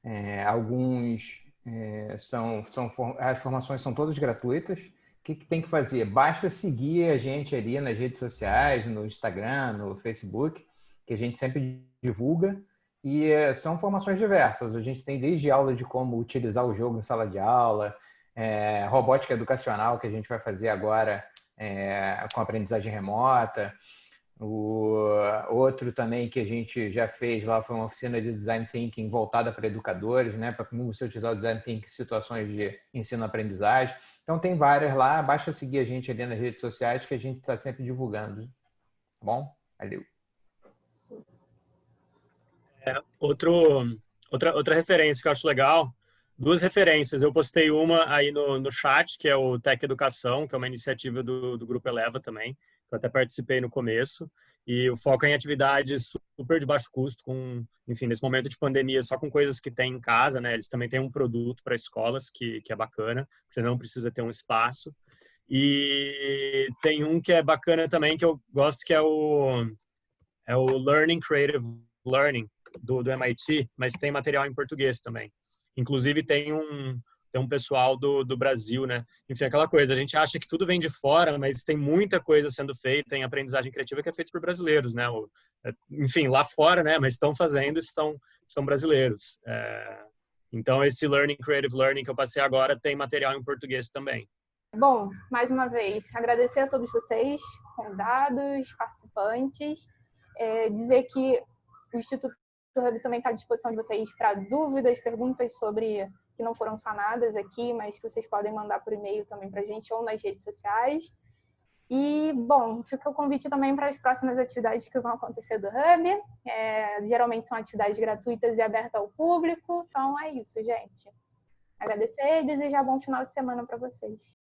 É, alguns é, são, são, as formações são todas gratuitas, que, que tem que fazer? Basta seguir a gente ali nas redes sociais, no Instagram, no Facebook, que a gente sempre divulga. E é, são formações diversas. A gente tem desde aula de como utilizar o jogo em sala de aula, é, robótica educacional, que a gente vai fazer agora é, com aprendizagem remota. O outro também que a gente já fez lá foi uma oficina de design thinking voltada para educadores, né, para como você utilizar o design thinking em situações de ensino-aprendizagem. Então tem várias lá, basta seguir a gente ali nas redes sociais que a gente está sempre divulgando. Tá bom? Valeu. É, outro, outra, outra referência que eu acho legal, duas referências. Eu postei uma aí no, no chat, que é o Tech Educação, que é uma iniciativa do, do Grupo Eleva também, que eu até participei no começo. E o foco é em atividades super de baixo custo, com, enfim, nesse momento de pandemia, só com coisas que tem em casa, né? Eles também têm um produto para escolas que, que é bacana, que você não precisa ter um espaço. E tem um que é bacana também, que eu gosto, que é o, é o Learning Creative Learning, do, do MIT, mas tem material em português também. Inclusive tem um, tem um pessoal do, do Brasil, né? Enfim, aquela coisa, a gente acha que tudo vem de fora, mas tem muita coisa sendo feita em aprendizagem criativa que é feita por brasileiros, né? O, é, enfim, lá fora, né? Mas estão fazendo, estão, são brasileiros. É, então, esse Learning Creative Learning que eu passei agora tem material em português também. Bom, mais uma vez, agradecer a todos vocês, convidados, participantes, é, dizer que o Instituto Hub também está à disposição de vocês para dúvidas, perguntas sobre que não foram sanadas aqui, mas que vocês podem mandar por e-mail também para a gente ou nas redes sociais. E, bom, fica o convite também para as próximas atividades que vão acontecer do Hub. É, geralmente são atividades gratuitas e abertas ao público. Então, é isso, gente. Agradecer e desejar bom final de semana para vocês.